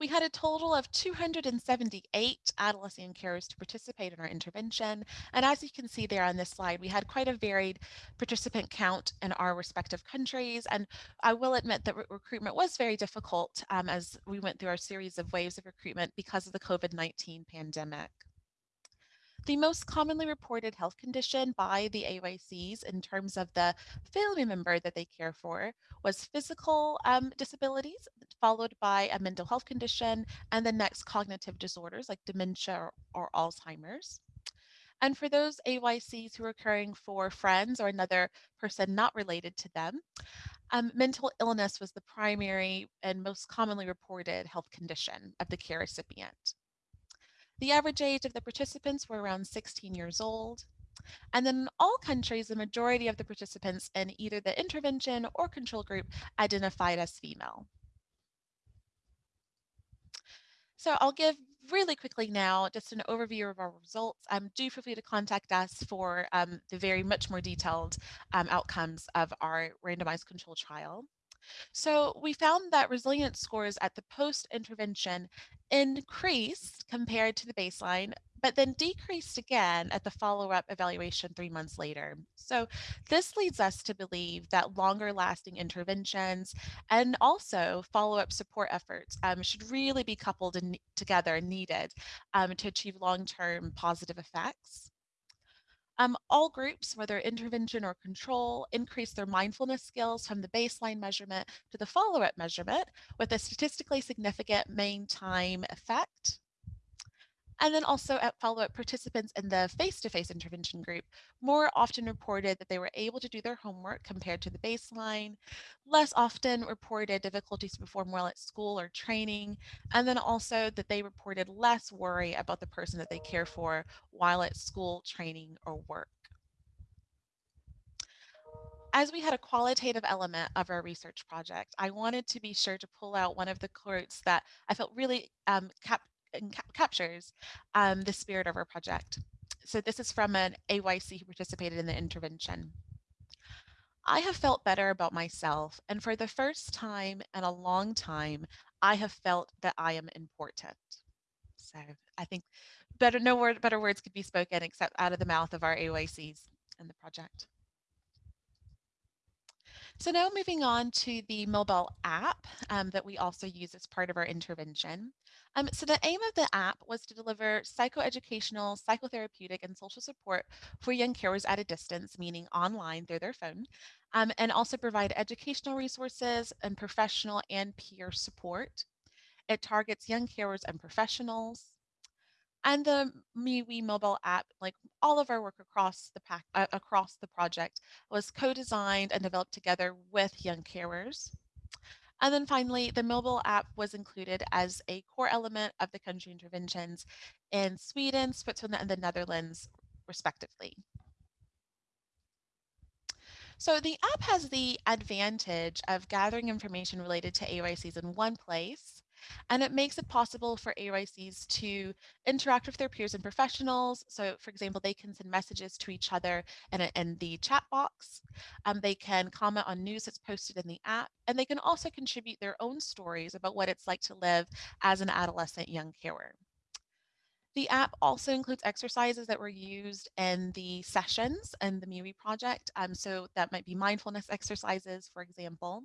We had a total of 278 adolescent carers to participate in our intervention. And as you can see there on this slide, we had quite a varied participant count in our respective countries. And I will admit that re recruitment was very difficult um, as we went through our series of waves of recruitment because of the COVID-19 pandemic. The most commonly reported health condition by the AYCs in terms of the family member that they care for was physical um, disabilities, followed by a mental health condition, and the next cognitive disorders like dementia or, or Alzheimer's. And for those AYCs who are caring for friends or another person not related to them, um, mental illness was the primary and most commonly reported health condition of the care recipient. The average age of the participants were around 16 years old. And then in all countries, the majority of the participants in either the intervention or control group identified as female. So I'll give really quickly now just an overview of our results. Um, do feel free to contact us for um, the very much more detailed um, outcomes of our randomized control trial. So we found that resilience scores at the post-intervention increased compared to the baseline, but then decreased again at the follow-up evaluation three months later. So this leads us to believe that longer lasting interventions and also follow-up support efforts um, should really be coupled in, together and needed um, to achieve long-term positive effects. Um, all groups, whether intervention or control, increase their mindfulness skills from the baseline measurement to the follow-up measurement with a statistically significant mean time effect. And then also at follow-up participants in the face-to-face -face intervention group more often reported that they were able to do their homework compared to the baseline, less often reported difficulties to perform well at school or training, and then also that they reported less worry about the person that they care for while at school, training, or work. As we had a qualitative element of our research project, I wanted to be sure to pull out one of the quotes that I felt really um, cap captures um, the spirit of our project. So this is from an AYC who participated in the intervention. I have felt better about myself, and for the first time in a long time, I have felt that I am important. So I think better no word, better words could be spoken except out of the mouth of our AYCs in the project. So now moving on to the mobile app um, that we also use as part of our intervention. Um, so the aim of the app was to deliver psychoeducational, psychotherapeutic, and social support for young carers at a distance, meaning online through their phone, um, and also provide educational resources and professional and peer support. It targets young carers and professionals. And the MeWe mobile app, like all of our work across the pack, uh, across the project, was co-designed and developed together with young carers. And then finally, the mobile app was included as a core element of the country interventions in Sweden, Switzerland, and the Netherlands, respectively. So the app has the advantage of gathering information related to AYCs in one place and it makes it possible for AYCs to interact with their peers and professionals. So for example, they can send messages to each other in, in the chat box. Um, they can comment on news that's posted in the app, and they can also contribute their own stories about what it's like to live as an adolescent young carer. The app also includes exercises that were used in the sessions and the MeWe project. Um, so that might be mindfulness exercises, for example.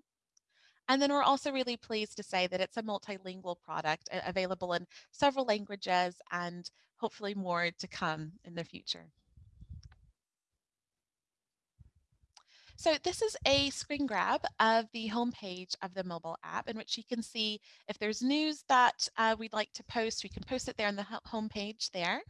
And then we're also really pleased to say that it's a multilingual product available in several languages and hopefully more to come in the future. So this is a screen grab of the homepage of the mobile app in which you can see if there's news that uh, we'd like to post, we can post it there on the homepage there.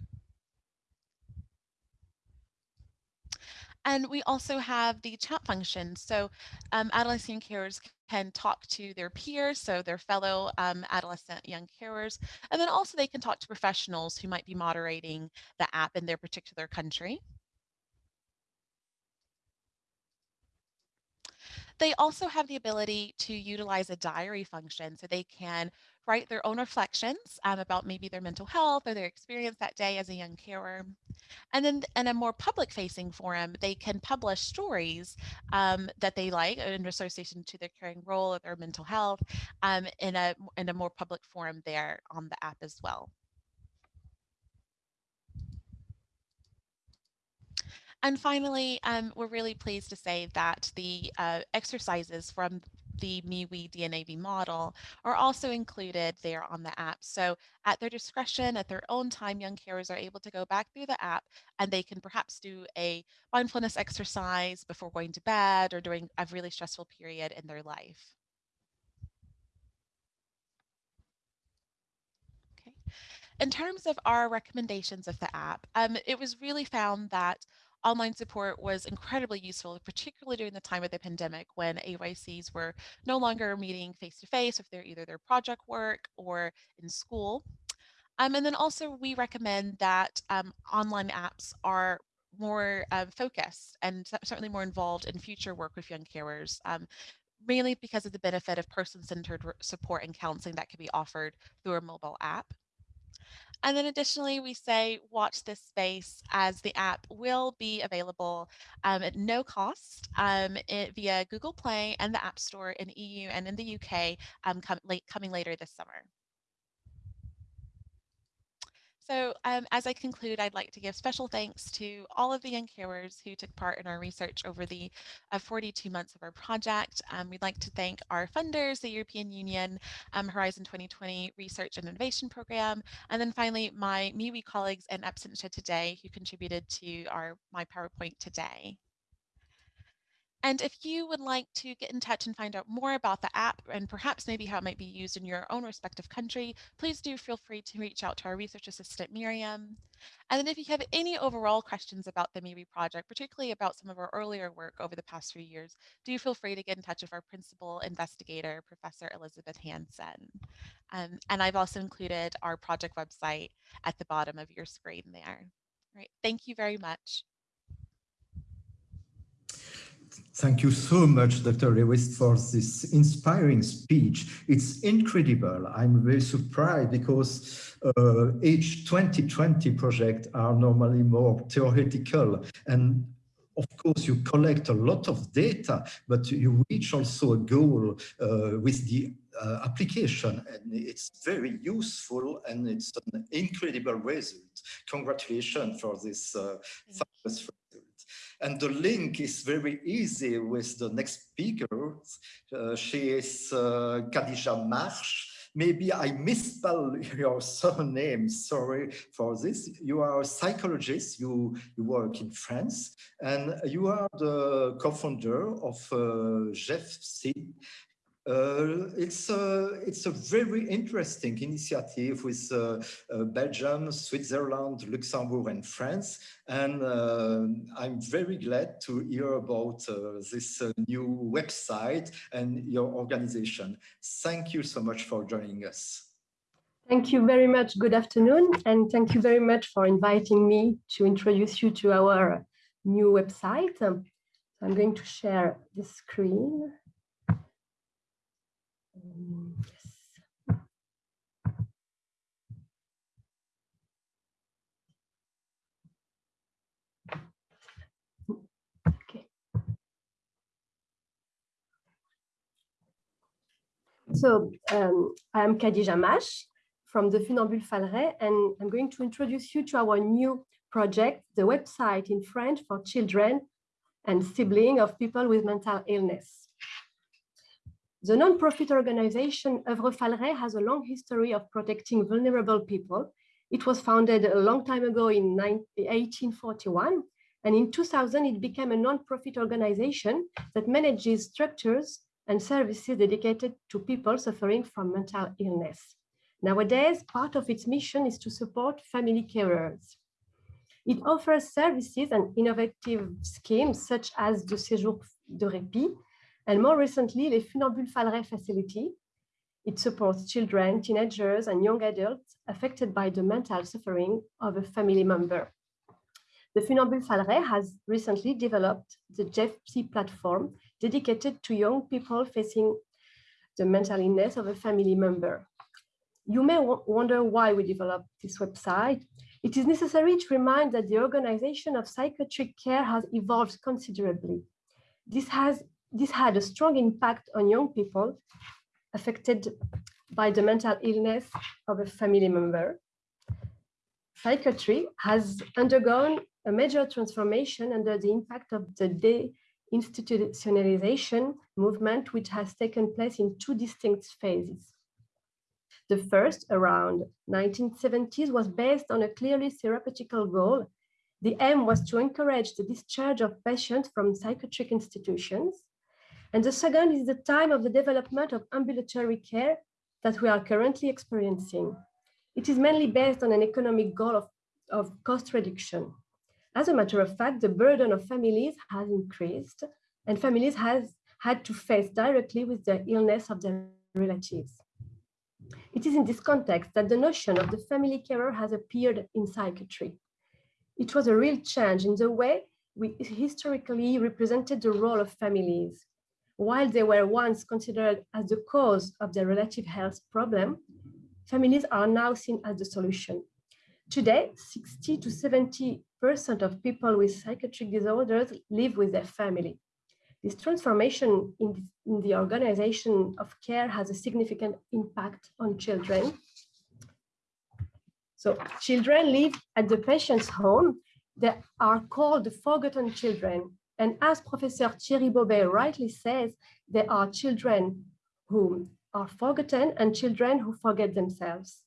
And we also have the chat function. So um, adolescent carers can talk to their peers, so their fellow um, adolescent young carers, and then also they can talk to professionals who might be moderating the app in their particular country. They also have the ability to utilize a diary function so they can write their own reflections um, about maybe their mental health or their experience that day as a young carer. And then in a more public facing forum, they can publish stories um, that they like in association to their caring role or their mental health um, in, a, in a more public forum there on the app as well. And finally, um, we're really pleased to say that the uh, exercises from the MeWe DNAV model are also included there on the app. So at their discretion, at their own time, young carers are able to go back through the app and they can perhaps do a mindfulness exercise before going to bed or during a really stressful period in their life. Okay. In terms of our recommendations of the app, um, it was really found that online support was incredibly useful, particularly during the time of the pandemic when AYCs were no longer meeting face to face if they're either their project work or in school. Um, and then also we recommend that um, online apps are more uh, focused and certainly more involved in future work with young carers, um, mainly because of the benefit of person-centered support and counseling that can be offered through a mobile app. And then additionally, we say watch this space as the app will be available um, at no cost um, it, via Google Play and the App Store in EU and in the UK um, com coming later this summer. So um, as I conclude, I'd like to give special thanks to all of the young carers who took part in our research over the uh, 42 months of our project. Um, we'd like to thank our funders, the European Union, um, Horizon 2020 Research and Innovation Program, and then finally my MeWe colleagues in absentia today who contributed to our my PowerPoint today. And if you would like to get in touch and find out more about the app and perhaps maybe how it might be used in your own respective country, please do feel free to reach out to our research assistant, Miriam. And then if you have any overall questions about the MeWe project, particularly about some of our earlier work over the past few years, do feel free to get in touch with our principal investigator, Professor Elizabeth Hanson. Um, and I've also included our project website at the bottom of your screen there. All right, thank you very much. Thank you so much, Dr. Lewis, for this inspiring speech. It's incredible. I'm very surprised because uh, H 2020 projects are normally more theoretical and of course, you collect a lot of data, but you reach also a goal uh, with the uh, application and it's very useful and it's an incredible result. Congratulations for this uh, fabulous. And the link is very easy with the next speaker. Uh, she is uh, Khadija Marsh. Maybe I misspell your surname, sorry for this. You are a psychologist, you, you work in France, and you are the co-founder of uh, GEFC, uh, it's a it's a very interesting initiative with uh, uh, Belgium, Switzerland, Luxembourg, and France, and uh, I'm very glad to hear about uh, this uh, new website and your organization. Thank you so much for joining us. Thank you very much. Good afternoon, and thank you very much for inviting me to introduce you to our new website. I'm going to share the screen. Yes. Okay. So um, I'm Khadija Mash from the Funambule Falret, and I'm going to introduce you to our new project, the website in French for children and siblings of people with mental illness. The non-profit organization Œuvre Falret has a long history of protecting vulnerable people. It was founded a long time ago in 1841, and in 2000 it became a non-profit organization that manages structures and services dedicated to people suffering from mental illness. Nowadays, part of its mission is to support family carers. It offers services and innovative schemes such as the Séjour de Répit, and more recently, the Funambule Falret facility. It supports children, teenagers, and young adults affected by the mental suffering of a family member. The Funambule Falret has recently developed the GEFC platform dedicated to young people facing the mental illness of a family member. You may wonder why we developed this website. It is necessary to remind that the organization of psychiatric care has evolved considerably. This has this had a strong impact on young people affected by the mental illness of a family member. Psychiatry has undergone a major transformation under the impact of the deinstitutionalization movement, which has taken place in two distinct phases. The first, around 1970s, was based on a clearly therapeutical goal. The aim was to encourage the discharge of patients from psychiatric institutions and the second is the time of the development of ambulatory care that we are currently experiencing. It is mainly based on an economic goal of, of cost reduction. As a matter of fact, the burden of families has increased and families has had to face directly with the illness of their relatives. It is in this context that the notion of the family carer has appeared in psychiatry. It was a real change in the way we historically represented the role of families while they were once considered as the cause of the relative health problem, families are now seen as the solution. Today, 60 to 70% of people with psychiatric disorders live with their family. This transformation in the, in the organization of care has a significant impact on children. So children live at the patient's home. They are called the forgotten children and as Professor Thierry Baubet rightly says, there are children who are forgotten and children who forget themselves.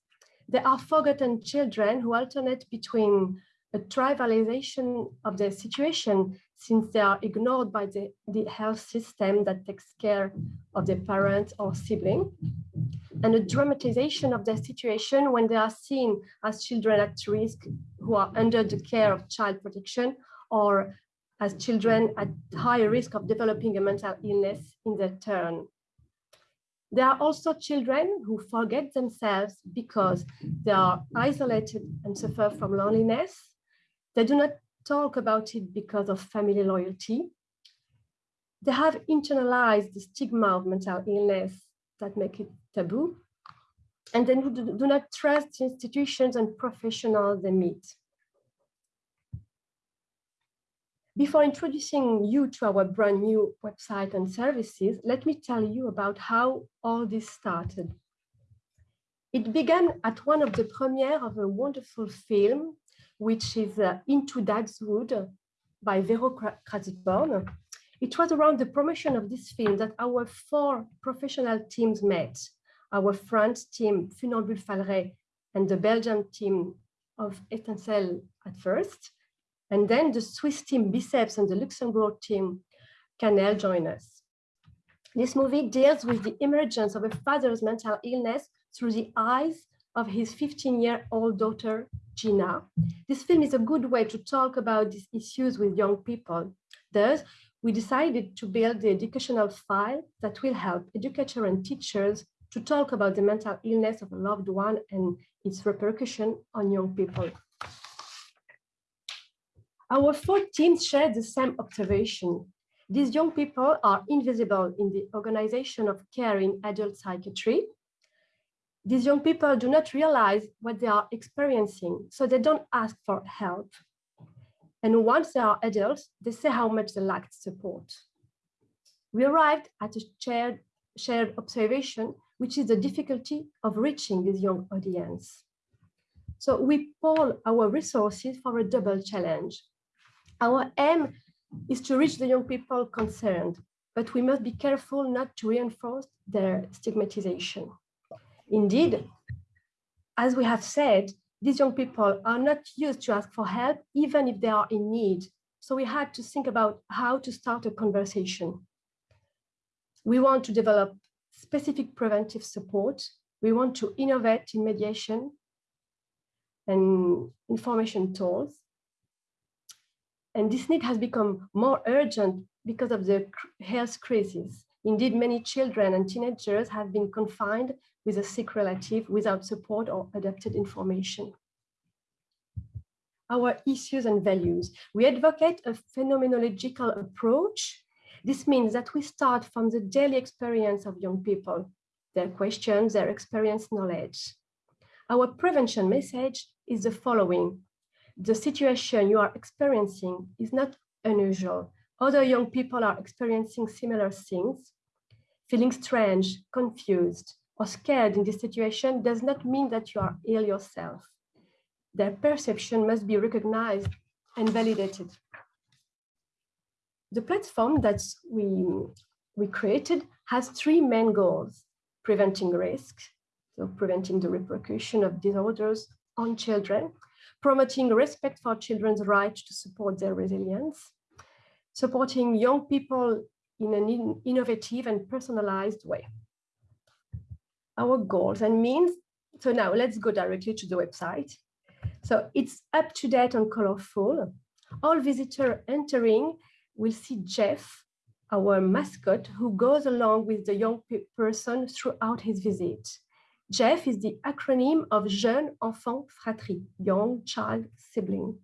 There are forgotten children who alternate between a trivialization of their situation since they are ignored by the, the health system that takes care of their parents or sibling, and a dramatization of their situation when they are seen as children at risk who are under the care of child protection or as children at higher risk of developing a mental illness in their turn. There are also children who forget themselves because they are isolated and suffer from loneliness. They do not talk about it because of family loyalty. They have internalized the stigma of mental illness that make it taboo. And they do not trust institutions and professionals they meet. Before introducing you to our brand new website and services, let me tell you about how all this started. It began at one of the premiere of a wonderful film, which is uh, Into Dad's Wood, by Vero Cratzborn. It was around the promotion of this film that our four professional teams met. Our French team, Funambule Falret, and the Belgian team of Etincelle at first. And then the Swiss team Biceps and the Luxembourg team Canel join us. This movie deals with the emergence of a father's mental illness through the eyes of his 15-year-old daughter, Gina. This film is a good way to talk about these issues with young people. Thus, we decided to build the educational file that will help educators and teachers to talk about the mental illness of a loved one and its repercussion on young people. Our four teams share the same observation. These young people are invisible in the organization of care in adult psychiatry. These young people do not realize what they are experiencing, so they don't ask for help. And once they are adults, they say how much they lacked support. We arrived at a shared, shared observation, which is the difficulty of reaching this young audience. So we pool our resources for a double challenge. Our aim is to reach the young people concerned, but we must be careful not to reinforce their stigmatization. Indeed, as we have said, these young people are not used to ask for help, even if they are in need. So we had to think about how to start a conversation. We want to develop specific preventive support. We want to innovate in mediation and information tools. And this need has become more urgent because of the health crisis. Indeed, many children and teenagers have been confined with a sick relative without support or adapted information. Our issues and values. We advocate a phenomenological approach. This means that we start from the daily experience of young people, their questions, their experience knowledge. Our prevention message is the following the situation you are experiencing is not unusual. Other young people are experiencing similar things. Feeling strange, confused, or scared in this situation does not mean that you are ill yourself. Their perception must be recognized and validated. The platform that we, we created has three main goals, preventing risk, so preventing the repercussion of disorders on children, promoting respect for children's right to support their resilience, supporting young people in an in innovative and personalized way. Our goals and means, so now let's go directly to the website. So it's up to date and colorful. All visitor entering will see Jeff, our mascot, who goes along with the young person throughout his visit. Jeff is the acronym of Jeune Enfant Fratrie, young child sibling.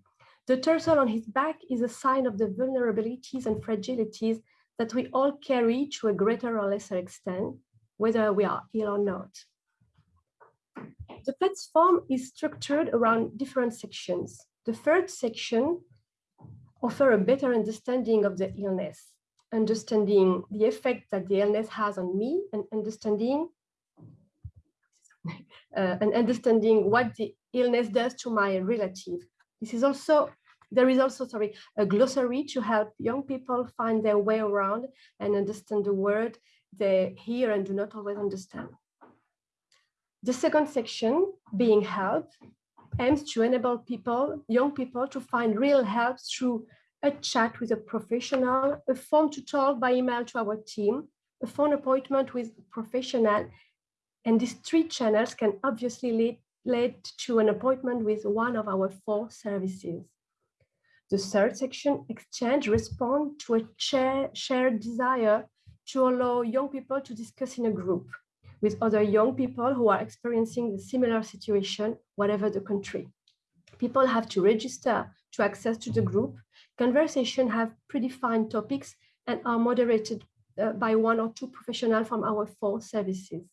The turtle on his back is a sign of the vulnerabilities and fragilities that we all carry to a greater or lesser extent, whether we are ill or not. The platform is structured around different sections. The first section offer a better understanding of the illness, understanding the effect that the illness has on me and understanding Uh, and understanding what the illness does to my relative. This is also, there is also, sorry, a glossary to help young people find their way around and understand the word they hear and do not always understand. The second section, being help, aims to enable people, young people to find real help through a chat with a professional, a phone to talk by email to our team, a phone appointment with a professional, and these three channels can obviously lead, lead to an appointment with one of our four services. The third section, exchange, respond to a share, shared desire to allow young people to discuss in a group with other young people who are experiencing the similar situation, whatever the country. People have to register to access to the group. Conversation have predefined topics and are moderated uh, by one or two professionals from our four services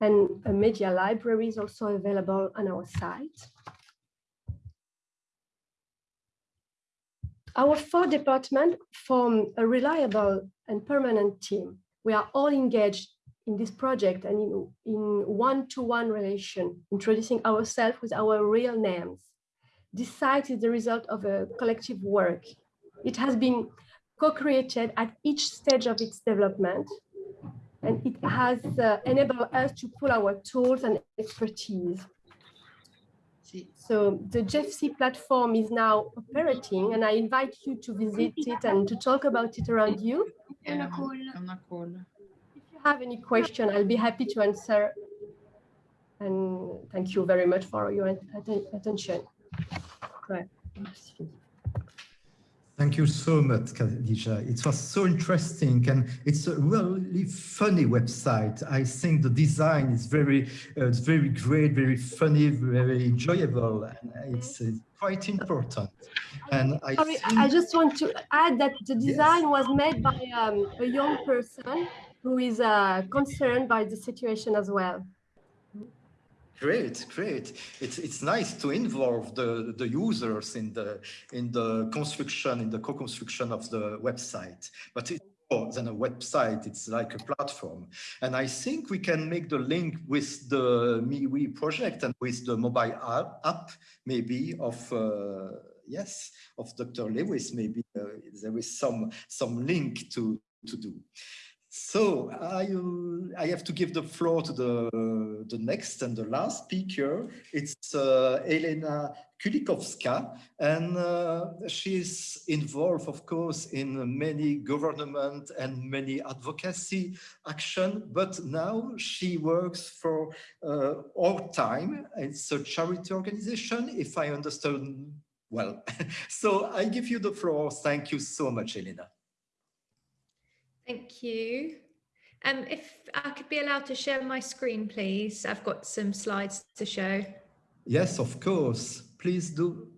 and a media library is also available on our site. Our four departments form a reliable and permanent team. We are all engaged in this project and in, one-to-one -one relation, introducing ourselves with our real names. This site is the result of a collective work. it has been co-created at each stage of its development. And it has uh, enabled us to pull our tools and expertise. So the JEFC platform is now operating and I invite you to visit it and to talk about it around you. È una call. If you have any question, I'll be happy to answer. And thank you very much for your attention. Ouais. Thank you so much, Khadija. It was so interesting and it's a really funny website. I think the design is very, uh, it's very great, very funny, very enjoyable, and it's quite important. And I Sorry, think, I just want to add that the Yes. design was made by um, a young person who is uh, concerned by the situation as well. Great, great. It's it's nice to involve the the users in the in the construction in the co-construction of the website. But it's more than a website. It's like a platform. And I think we can make the link with the MeWe project and with the mobile app, app maybe of. Uh, yes, of Dr. Lewis, maybe uh, there is some some link to to do. So I, I have to give the floor to the, the next and the last speaker. It's uh, Elena Kulikowska, and uh, she's involved, of course, in many government and many advocacy action, but now she works for uh, Our Time. It's a charity organization, if I understand well. so I give you the floor. Thank you so much, Elena. Thank you. Um, if I could be allowed to share my screen, please. I've got some slides to show. Yes, of course. Please do.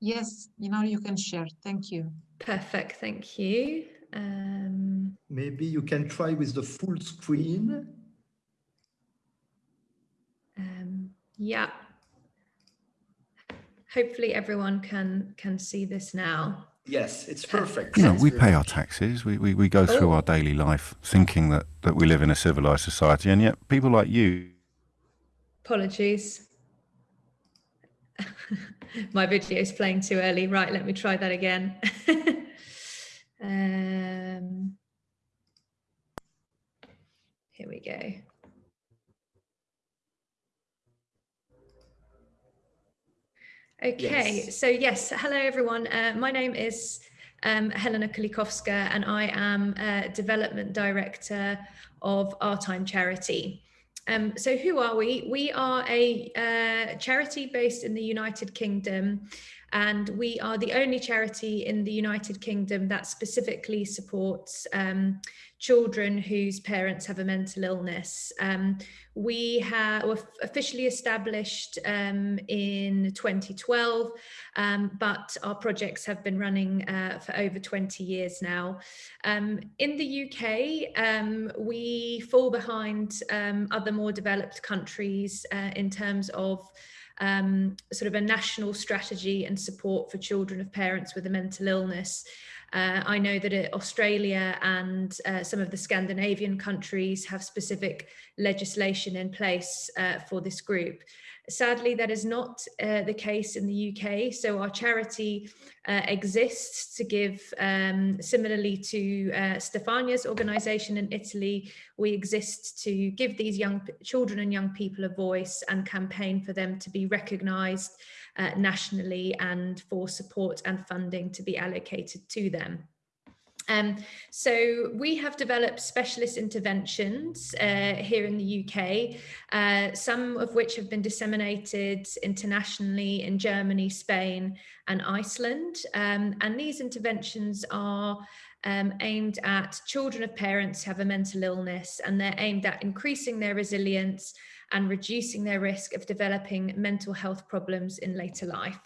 Yes, you know, you can share. Thank you. Perfect, thank you. Um, Maybe you can try with the full screen. um, yeah. Hopefully everyone can can see this now. Yes, it's perfect. You know, we pay our taxes. We, we, we go through Oh. our daily life thinking that, that we live in a civilized society. And yet people like you Apologies. My video is playing too early. Right, let me try that again. um, here we go. Okay, Yes. so yes, hello everyone. Uh, my name is um, Helena Kulikowska and I am uh, Development Director of Our Time Charity. Um, so who are we? We are a uh, charity based in the United Kingdom and we are the only charity in the United Kingdom that specifically supports um, children whose parents have a mental illness. Um, we have officially established um, in 2012, um, but our projects have been running uh, for over 20 years now. Um, in the UK, um, we fall behind um, other more developed countries uh, in terms of um, sort of a national strategy and support for children of parents with a mental illness. Uh, I know that uh, Australia and uh, some of the Scandinavian countries have specific legislation in place uh, for this group. Sadly, that is not uh, the case in the UK. So our charity uh, exists to give, um, similarly to uh, Stefania's organisation in Italy, we exist to give these young children and young people a voice and campaign for them to be recognised uh, nationally and for support and funding to be allocated to them. Um, so we have developed specialist interventions uh, here in the UK, uh, some of which have been disseminated internationally in Germany, Spain and Iceland. Um, and these interventions are um, aimed at children of parents who have a mental illness and they're aimed at increasing their resilience and reducing their risk of developing mental health problems in later life.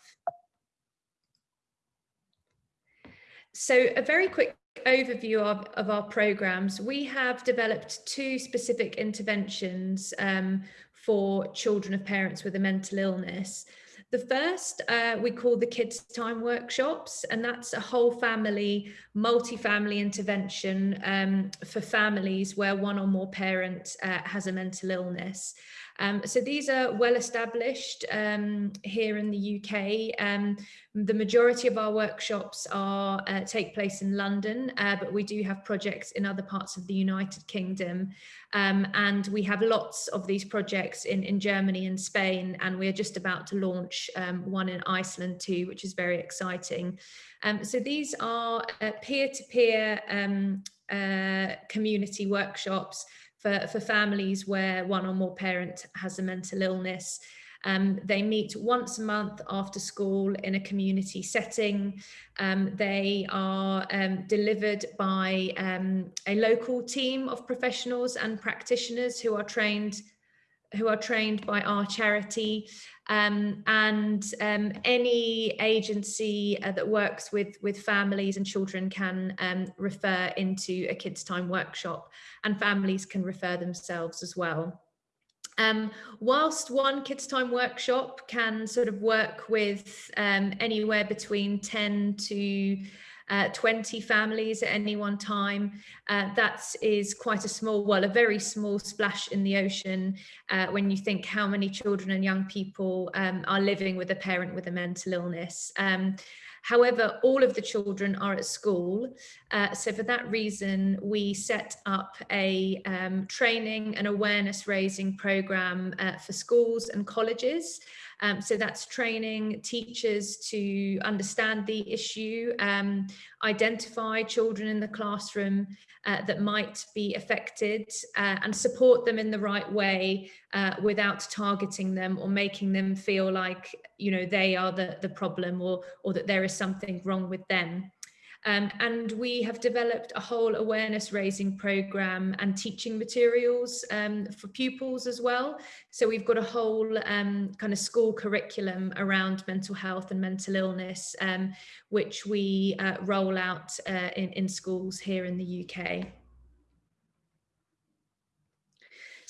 So a very quick overview of, of our programs. We have developed two specific interventions um, for children of parents with a mental illness. The first uh, we call the Kids Time Workshops, and that's a whole family, multi-family intervention um, for families where one or more parent uh, has a mental illness. Um, so these are well established um, here in the UK. Um, the majority of our workshops are uh, take place in London, uh, but we do have projects in other parts of the United Kingdom. Um, and we have lots of these projects in, in Germany and Spain, and we're just about to launch um, one in Iceland too, which is very exciting. Um, so these are uh, peer-to-peer -peer, uh, community workshops for, for families where one or more parent has a mental illness. Um, they meet once a month after school in a community setting. Um, they are um, delivered by um, a local team of professionals and practitioners who are trained who are trained by our charity um, and um, any agency uh, that works with with families and children can um, refer into a kids time workshop and families can refer themselves as well. Um, whilst one kids time workshop can sort of work with um, anywhere between 10 to uh, 20 families at any one time. Uh, that is quite a small, well, a very small splash in the ocean uh, when you think how many children and young people um, are living with a parent with a mental illness. Um, However, all of the children are at school. Uh, so for that reason, we set up a um, training and awareness raising program uh, for schools and colleges. Um, so that's training teachers to understand the issue, um, identify children in the classroom uh, that might be affected uh, and support them in the right way uh, without targeting them or making them feel like, you know, they are the, the problem or, or that there is something wrong with them. Um, and we have developed a whole awareness raising program and teaching materials um, for pupils as well. So we've got a whole um, kind of school curriculum around mental health and mental illness, um, which we uh, roll out uh, in, in schools here in the UK.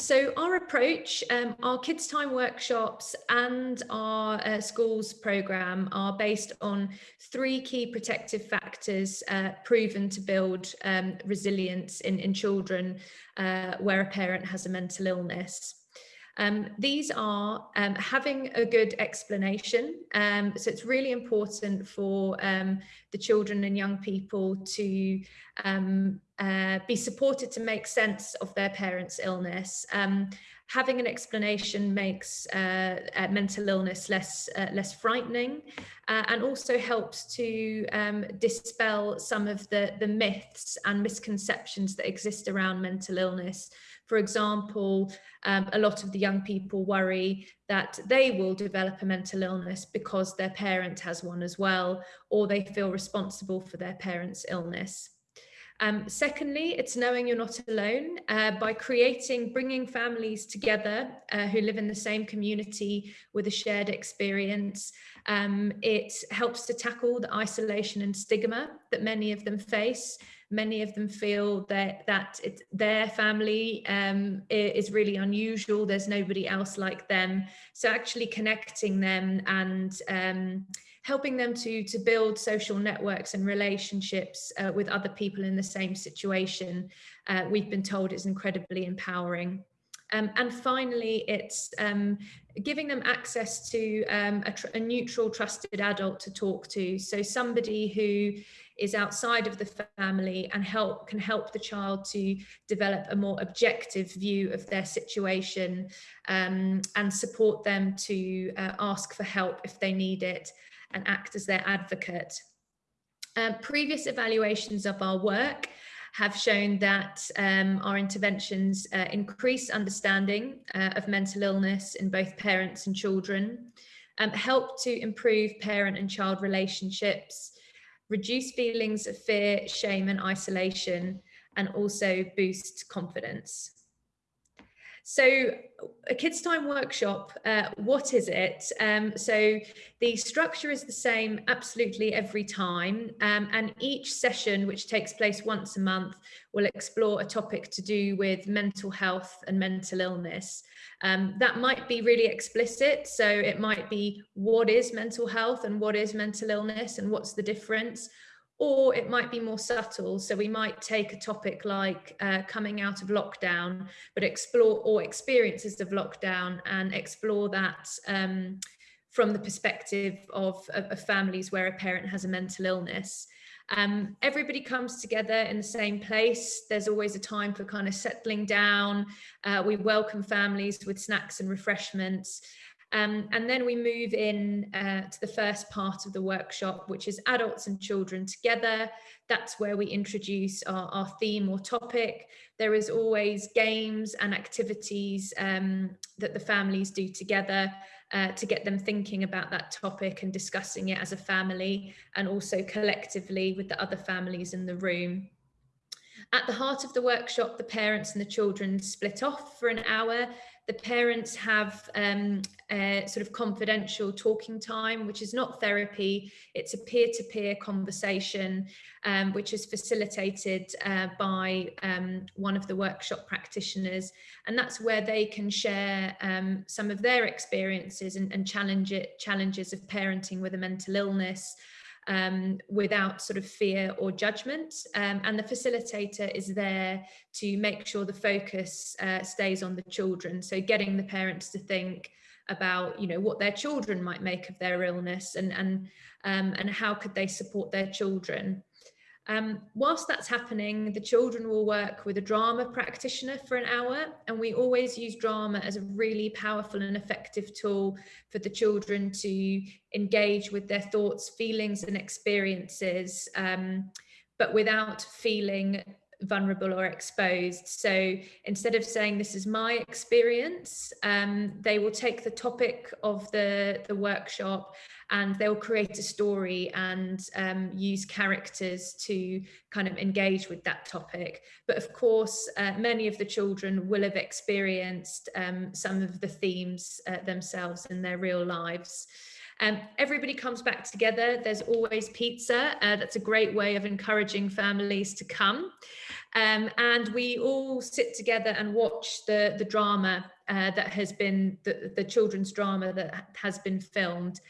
So our approach, um, our Kids Time workshops and our uh, schools program are based on three key protective factors uh, proven to build um, resilience in, in children uh, where a parent has a mental illness. Um, these are um, having a good explanation. Um, so it's really important for um, the children and young people to um, uh, be supported to make sense of their parents' illness. Um, having an explanation makes uh, uh, mental illness less uh, less frightening uh, and also helps to dispel some of the, the myths and misconceptions that exist around mental illness. For example, um, a lot of the young people worry that they will develop a mental illness because their parent has one as well, or they feel responsible for their parent's illness. Um, secondly, it's knowing you're not alone uh, by creating, bringing families together uh, who live in the same community with a shared experience. Um, it helps to tackle the isolation and stigma that many of them face. Many of them feel that, that their family um, is really unusual. There's nobody else like them. So actually connecting them and um, helping them to, to build social networks and relationships uh, with other people in the same situation, uh, we've been told is incredibly empowering. Um, and finally, it's um, giving them access to um, a, a, neutral, trusted adult to talk to. So somebody who is outside of the family and help can help the child to develop a more objective view of their situation um, and support them to uh, ask for help if they need it and act as their advocate. Um, previous evaluations of our work have shown that um, our interventions uh, increase understanding uh, of mental illness in both parents and children, um, help to improve parent and child relationships, reduce feelings of fear, shame and isolation, and also boost confidence. So a kids time workshop uh, what is it? Um, so the structure is the same absolutely every time um, and each session which takes place once a month will explore a topic to do with mental health and mental illness. Um, that might be really explicit so it might be what is mental health and what is mental illness and what's the difference or it might be more subtle. So we might take a topic like uh, coming out of lockdown, but explore or experiences of lockdown and explore that um, from the perspective of, of, of, families where a parent has a mental illness. Um, everybody comes together in the same place. There's always a time for kind of settling down. Uh, we welcome families with snacks and refreshments. Um, and then we move in uh, to the first part of the workshop, which is adults and children together. That's where we introduce our, our theme or topic. There is always games and activities um, that the families do together uh, to get them thinking about that topic and discussing it as a family and also collectively with the other families in the room. At the heart of the workshop, the parents and the children split off for an hour the parents have um, a sort of confidential talking time, which is not therapy. It's a peer-to-peer -peer conversation, um, which is facilitated uh, by um, one of the workshop practitioners. And that's where they can share um, some of their experiences and, and challenge it, challenges of parenting with a mental illness, um, without sort of fear or judgment. Um, and the facilitator is there to make sure the focus uh, stays on the children. So getting the parents to think about, you know, what their children might make of their illness and, and, um, and how could they support their children. Um, whilst that's happening, the children will work with a drama practitioner for an hour, and we always use drama as a really powerful and effective tool for the children to engage with their thoughts, feelings, and experiences, um, but without feeling vulnerable or exposed. So instead of saying this is my experience, um, they will take the topic of the, the workshop and they'll create a story and um, use characters to kind of engage with that topic. But of course, uh, many of the children will have experienced um, some of the themes uh, themselves in their real lives. Um, everybody comes back together. There's always pizza. Uh, that's a great way of encouraging families to come. Um, and we all sit together and watch the, the drama uh, that has been, the, the children's drama that has been filmed.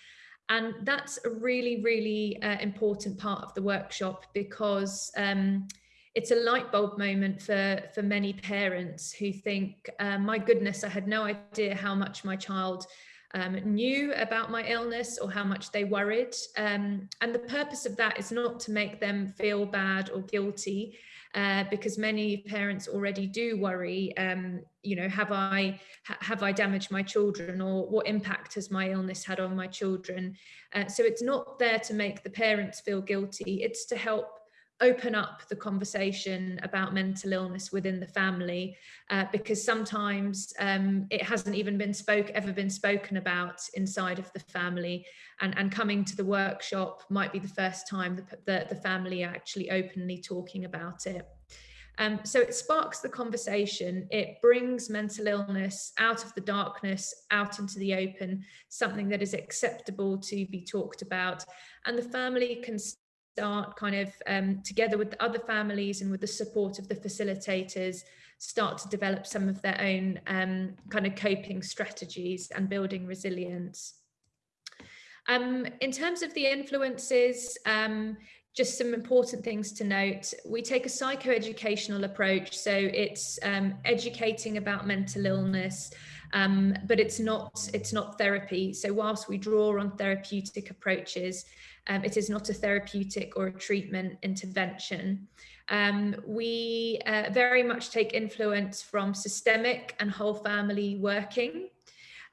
And that's a really, really uh, important part of the workshop because um, it's a light bulb moment for, for many parents who think, uh, my goodness, I had no idea how much my child um, knew about my illness or how much they worried. Um, and the purpose of that is not to make them feel bad or guilty, uh, because many parents already do worry, um, you know, have I ha have I damaged my children or what impact has my illness had on my children? Uh, so it's not there to make the parents feel guilty, it's to help open up the conversation about mental illness within the family uh, because sometimes um, it hasn't even been spoke ever been spoken about inside of the family and, and coming to the workshop might be the first time the, the, the family are actually openly talking about it. Um, so it sparks the conversation, it brings mental illness out of the darkness, out into the open, something that is acceptable to be talked about. And the family can start kind of um, together with the other families and with the support of the facilitators start to develop some of their own um, kind of coping strategies and building resilience. Um, in terms of the influences, um, just some important things to note. We take a psychoeducational approach, so it's um, educating about mental illness, um, but it's not it's not therapy. So whilst we draw on therapeutic approaches, um, it is not a therapeutic or a treatment intervention. Um, we uh, very much take influence from systemic and whole family working.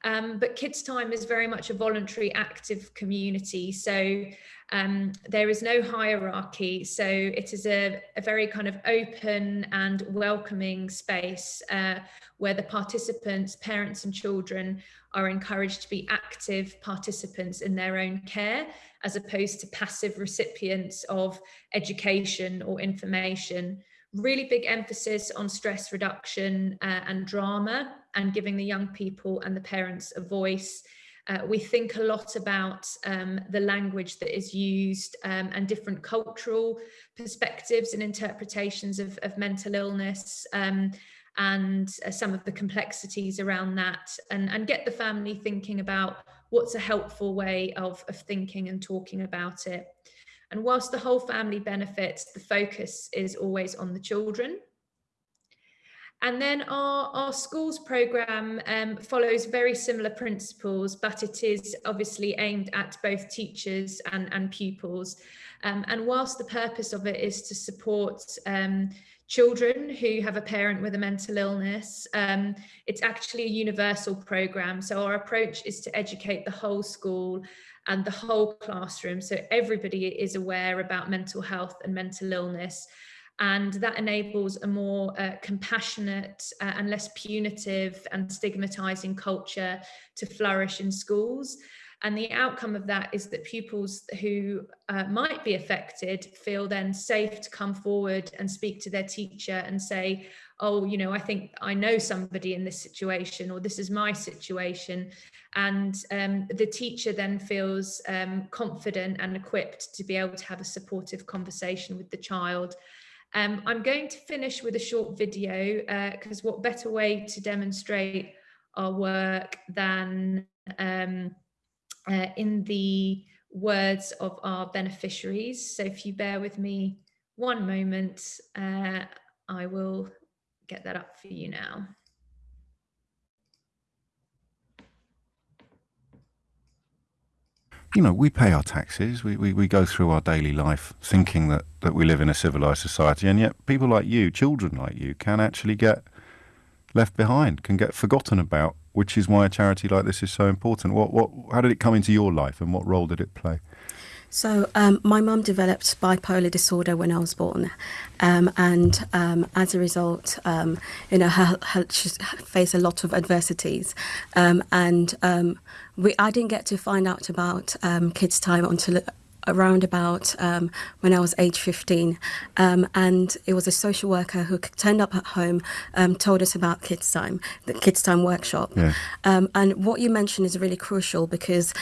Um, but Kids Time is very much a voluntary active community. So um, there is no hierarchy. So it is a, a very kind of open and welcoming space uh, where the participants, parents and children are encouraged to be active participants in their own care as opposed to passive recipients of education or information. really big emphasis on stress reduction uh, and drama and giving the young people and the parents a voice. Uh, we think a lot about um, the language that is used um, and different cultural perspectives and interpretations of, of mental illness um, and uh, some of the complexities around that and, and get the family thinking about what's a helpful way of, of thinking and talking about it. And whilst the whole family benefits, the focus is always on the children. And then our, our schools programme um, follows very similar principles, but it is obviously aimed at both teachers and, and pupils. Um, and whilst the purpose of it is to support um, children who have a parent with a mental illness, um, it's actually a universal programme. So our approach is to educate the whole school and the whole classroom. So everybody is aware about mental health and mental illness. And that enables a more uh, compassionate uh, and less punitive and stigmatizing culture to flourish in schools. And the outcome of that is that pupils who uh, might be affected feel then safe to come forward and speak to their teacher and say, oh, you know, I think I know somebody in this situation, or this is my situation. And um, the teacher then feels um, confident and equipped to be able to have a supportive conversation with the child. Um, I'm going to finish with a short video because uh, what better way to demonstrate our work than um, uh, in the words of our beneficiaries. So if you bear with me one moment, uh, I will get that up for you now. You know, we pay our taxes, we, we, we go through our daily life thinking that, that we live in a civilized society, and yet people like you, children like you, can actually get left behind, can get forgotten about, which is why a charity like this is so important. What, what, how did it come into your life and what role did it play? So um, my mum developed bipolar disorder when I was born, um, and um, as a result, um, you know, her, her, she faced a lot of adversities, um, and um, we I didn't get to find out about kids' time until around about um, when I was age 15 um, and it was a social worker who turned up at home um, told us about kids time the kids time workshop yeah. and what you mentioned is really crucial because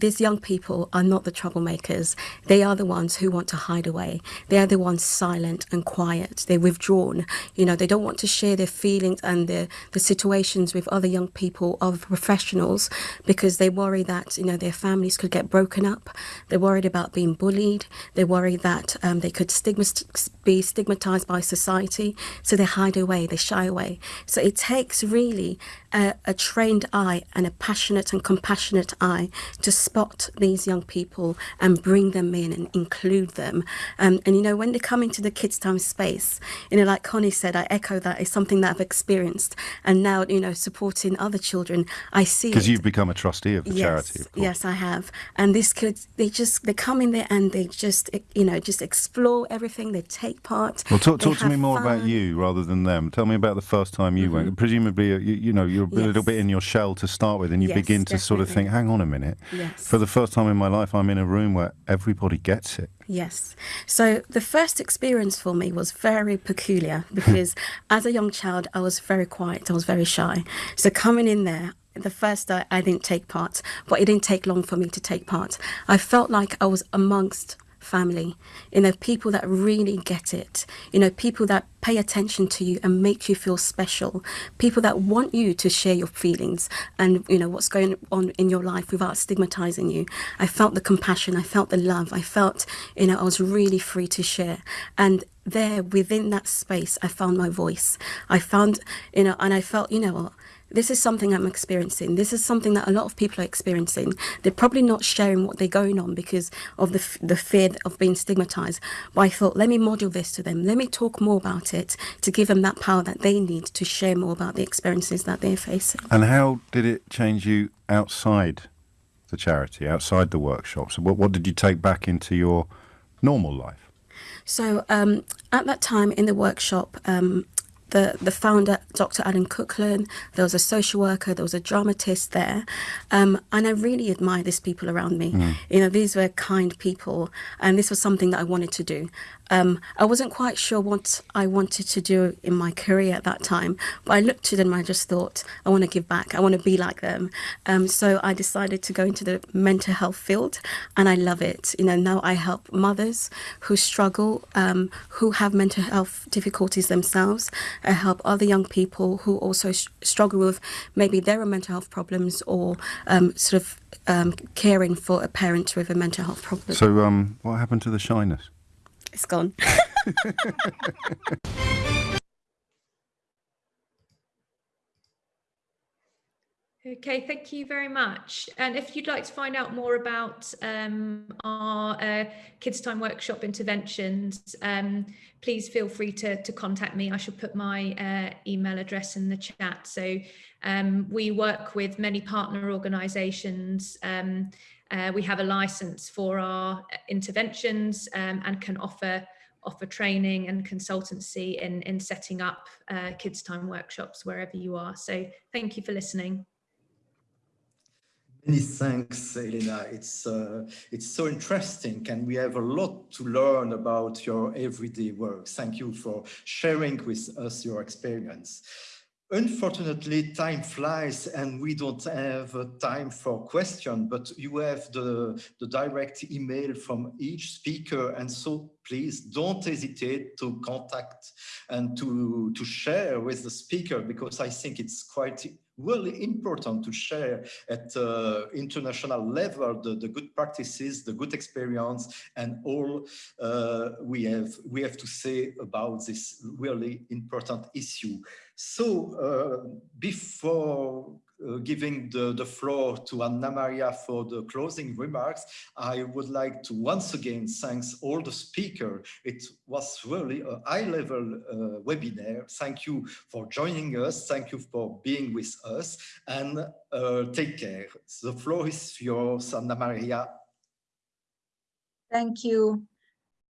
these young people are not the troublemakers. They are the ones who want to hide away. They are the ones silent and quiet. They're withdrawn. You know, they don't want to share their feelings and their the situations with other young people, other professionals, because they worry that you know their families could get broken up. They're worried about being bullied. They're worried that um, they could stigma be stigmatized by society. So they hide away. They shy away. So it takes really a, a trained eye and a passionate and compassionate eye to spot these young people and bring them in and include them. Um, and you know, when they come into the kids' time space, you know, like Connie said, I echo that it's something that I've experienced. And now, you know, supporting other children, I see Because you've become a trustee of the yes, charity. Of yes, I have. And these kids, they just, they come in there and they just, you know, just explore everything. They take part. Well, talk, talk to me more fun. about you rather than them. Tell me about the first time you mm -hmm. went. Presumably, you, you know, you're a yes. little bit in your shell to start with and you yes, begin to definitely. sort of think, hang on a minute. Yes. For the first time in my life, I'm in a room where everybody gets it. Yes. So the first experience for me was very peculiar because as a young child, I was very quiet. I was very shy. So coming in there, the first day I didn't take part, but it didn't take long for me to take part. I felt like I was amongst family, you know, people that really get it, you know, people that pay attention to you and make you feel special, people that want you to share your feelings and, you know, what's going on in your life without stigmatizing you. I felt the compassion, I felt the love, I felt, you know, I was really free to share. And there within that space, I found my voice. I found, you know, and I felt, you know, this is something I'm experiencing. This is something that a lot of people are experiencing. They're probably not sharing what they're going on because of the, the fear of being stigmatized. But I thought, let me model this to them. Let me talk more about it to give them that power that they need to share more about the experiences that they're facing. And how did it change you outside the charity, outside the workshops? What, what did you take back into your normal life? So um, at that time in the workshop, um, the, the founder, Dr. Alan Cooklin, there was a social worker, there was a dramatist there. Um, and I really admire these people around me. Mm. You know, these were kind people. And this was something that I wanted to do. Um, I wasn't quite sure what I wanted to do in my career at that time, but I looked to them and I just thought, I want to give back. I want to be like them. Um, so I decided to go into the mental health field and I love it. You know, now I help mothers who struggle, um, who have mental health difficulties themselves. I help other young people who also struggle with maybe their own mental health problems or um, sort of um, caring for a parent with a mental health problem. So, um, what happened to the shyness? It's gone. Okay, thank you very much. And if you'd like to find out more about um, our uh, Kids Time Workshop interventions, um, please feel free to, to contact me. I shall put my uh, email address in the chat. So um, we work with many partner organisations. Uh, we have a license for our interventions um, and can offer offer training and consultancy in, in setting up uh, Kids Time workshops wherever you are. So thank you for listening. Many thanks, Elena. It's uh, it's so interesting, and we have a lot to learn about your everyday work. Thank you for sharing with us your experience. Unfortunately, time flies and we don't have uh, time for question, but you have the, the direct email from each speaker. And so please don't hesitate to contact and to, to share with the speaker, because I think it's quite really important to share at uh, international level the, the good practices, the good experience, and all uh, we have we have to say about this really important issue. So uh, before uh, giving the, the floor to Anna Maria for the closing remarks, I would like to once again thank all the speakers. It was really a high-level uh, webinar. Thank you for joining us. Thank you for being with us and uh, take care. The floor is yours, Anna Maria. Thank you.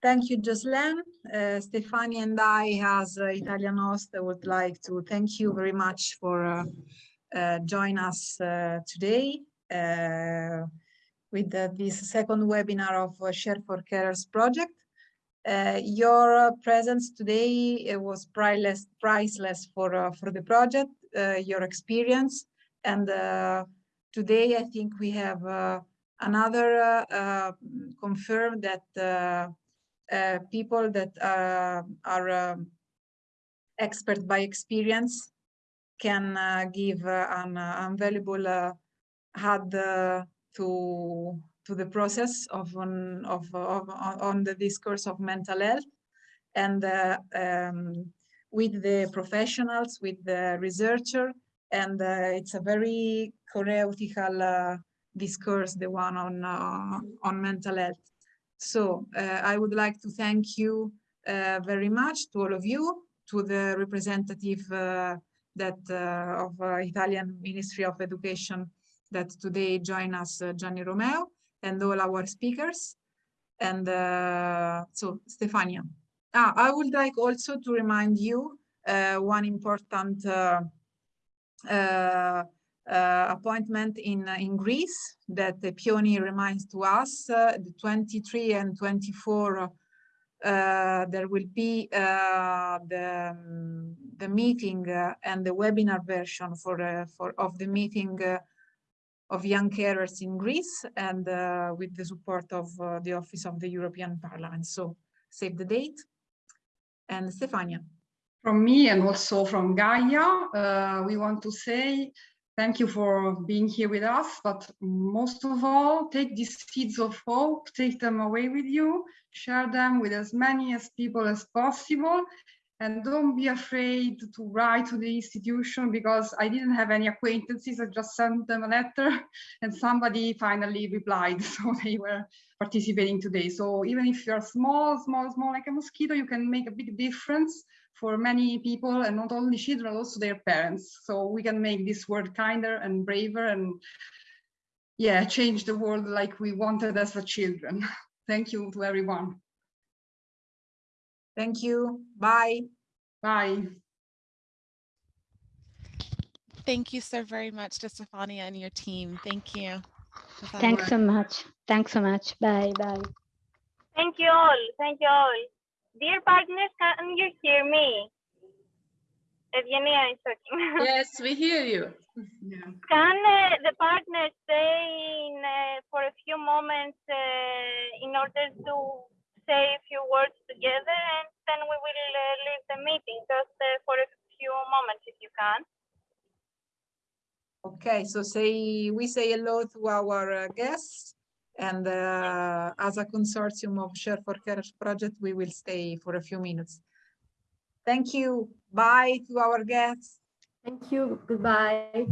Thank you, Jocelyn. Uh, Stefani and I, as uh, Italian host, would like to thank you very much for uh, uh, join us uh, today uh, with this second webinar of Share for Carers project. your presence today was priceless, priceless for, for the project, your experience. And today I think we have another confirm that uh, people that uh, are um, expert by experience can uh, give uh, an uh, invaluable add to to the process of on of, of on the discourse of mental health. And um, with the professionals with the researcher and it's a very theoretical discourse the one on on mental health so I would like to thank you very much to all of you to the representative uh, that uh, of uh, Italian Ministry of Education that today join us, uh, Gianni Romeo, and all our speakers. And so, Stefania. Ah, I would like also to remind you one important uh, appointment in in Greece that the Pioni reminds to us uh, the 23 and 24 uh, there will be uh, the, um, the meeting uh, and the webinar version for, uh, for of the meeting uh, of young carers in Greece and with the support of the Office of the European Parliament. So save the date. And Stefania. From me and also from Gaia, we want to say Thank you for being here with us, but most of all, take these seeds of hope, take them away with you, share them with as many as people as possible, and don't be afraid to write to the institution because I didn't have any acquaintances. I just sent them a letter and somebody finally replied. So they were participating today. So even if you're small, small, small like a mosquito, you can make a big difference for many people and not only children, also their parents. So we can make this world kinder and braver and yeah, change the world like we wanted as a children. Thank you to everyone. Thank you. Bye. Bye. Thank you so very much to Stefania and your team. Thank you. Thanks so much. Thanks so much. Bye. Bye. Thank you all. Thank you all. Dear partners, can you hear me? Evgenia is talking. Yes, we hear you. Can uh, the partners stay in, uh, for a few moments uh, in order to say a few words together and then we will uh, leave the meeting just uh, for a few moments if you can. Okay, so say we say hello to our uh, guests and uh, as a consortium of Share for Carers project, we will stay for a few minutes. Thank you. Bye to our guests. Thank you. Goodbye.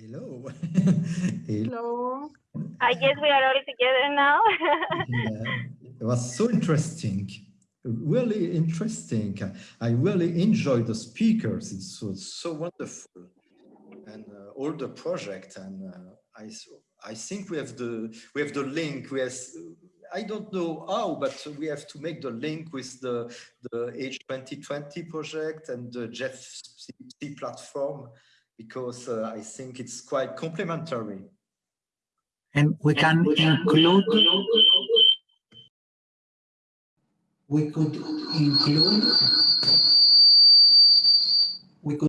Hello. Hello. I guess we are all together now. Yeah, it was so interesting, really interesting. I really enjoyed the speakers. It was so wonderful, and uh, all the project. And uh, I, s- I think we have the we have the link. We have, I don't know how, but we have to make the link with the the H 2020 project and the Jeff C platform because uh, I think it's quite complementary. And we can include, we could include, we could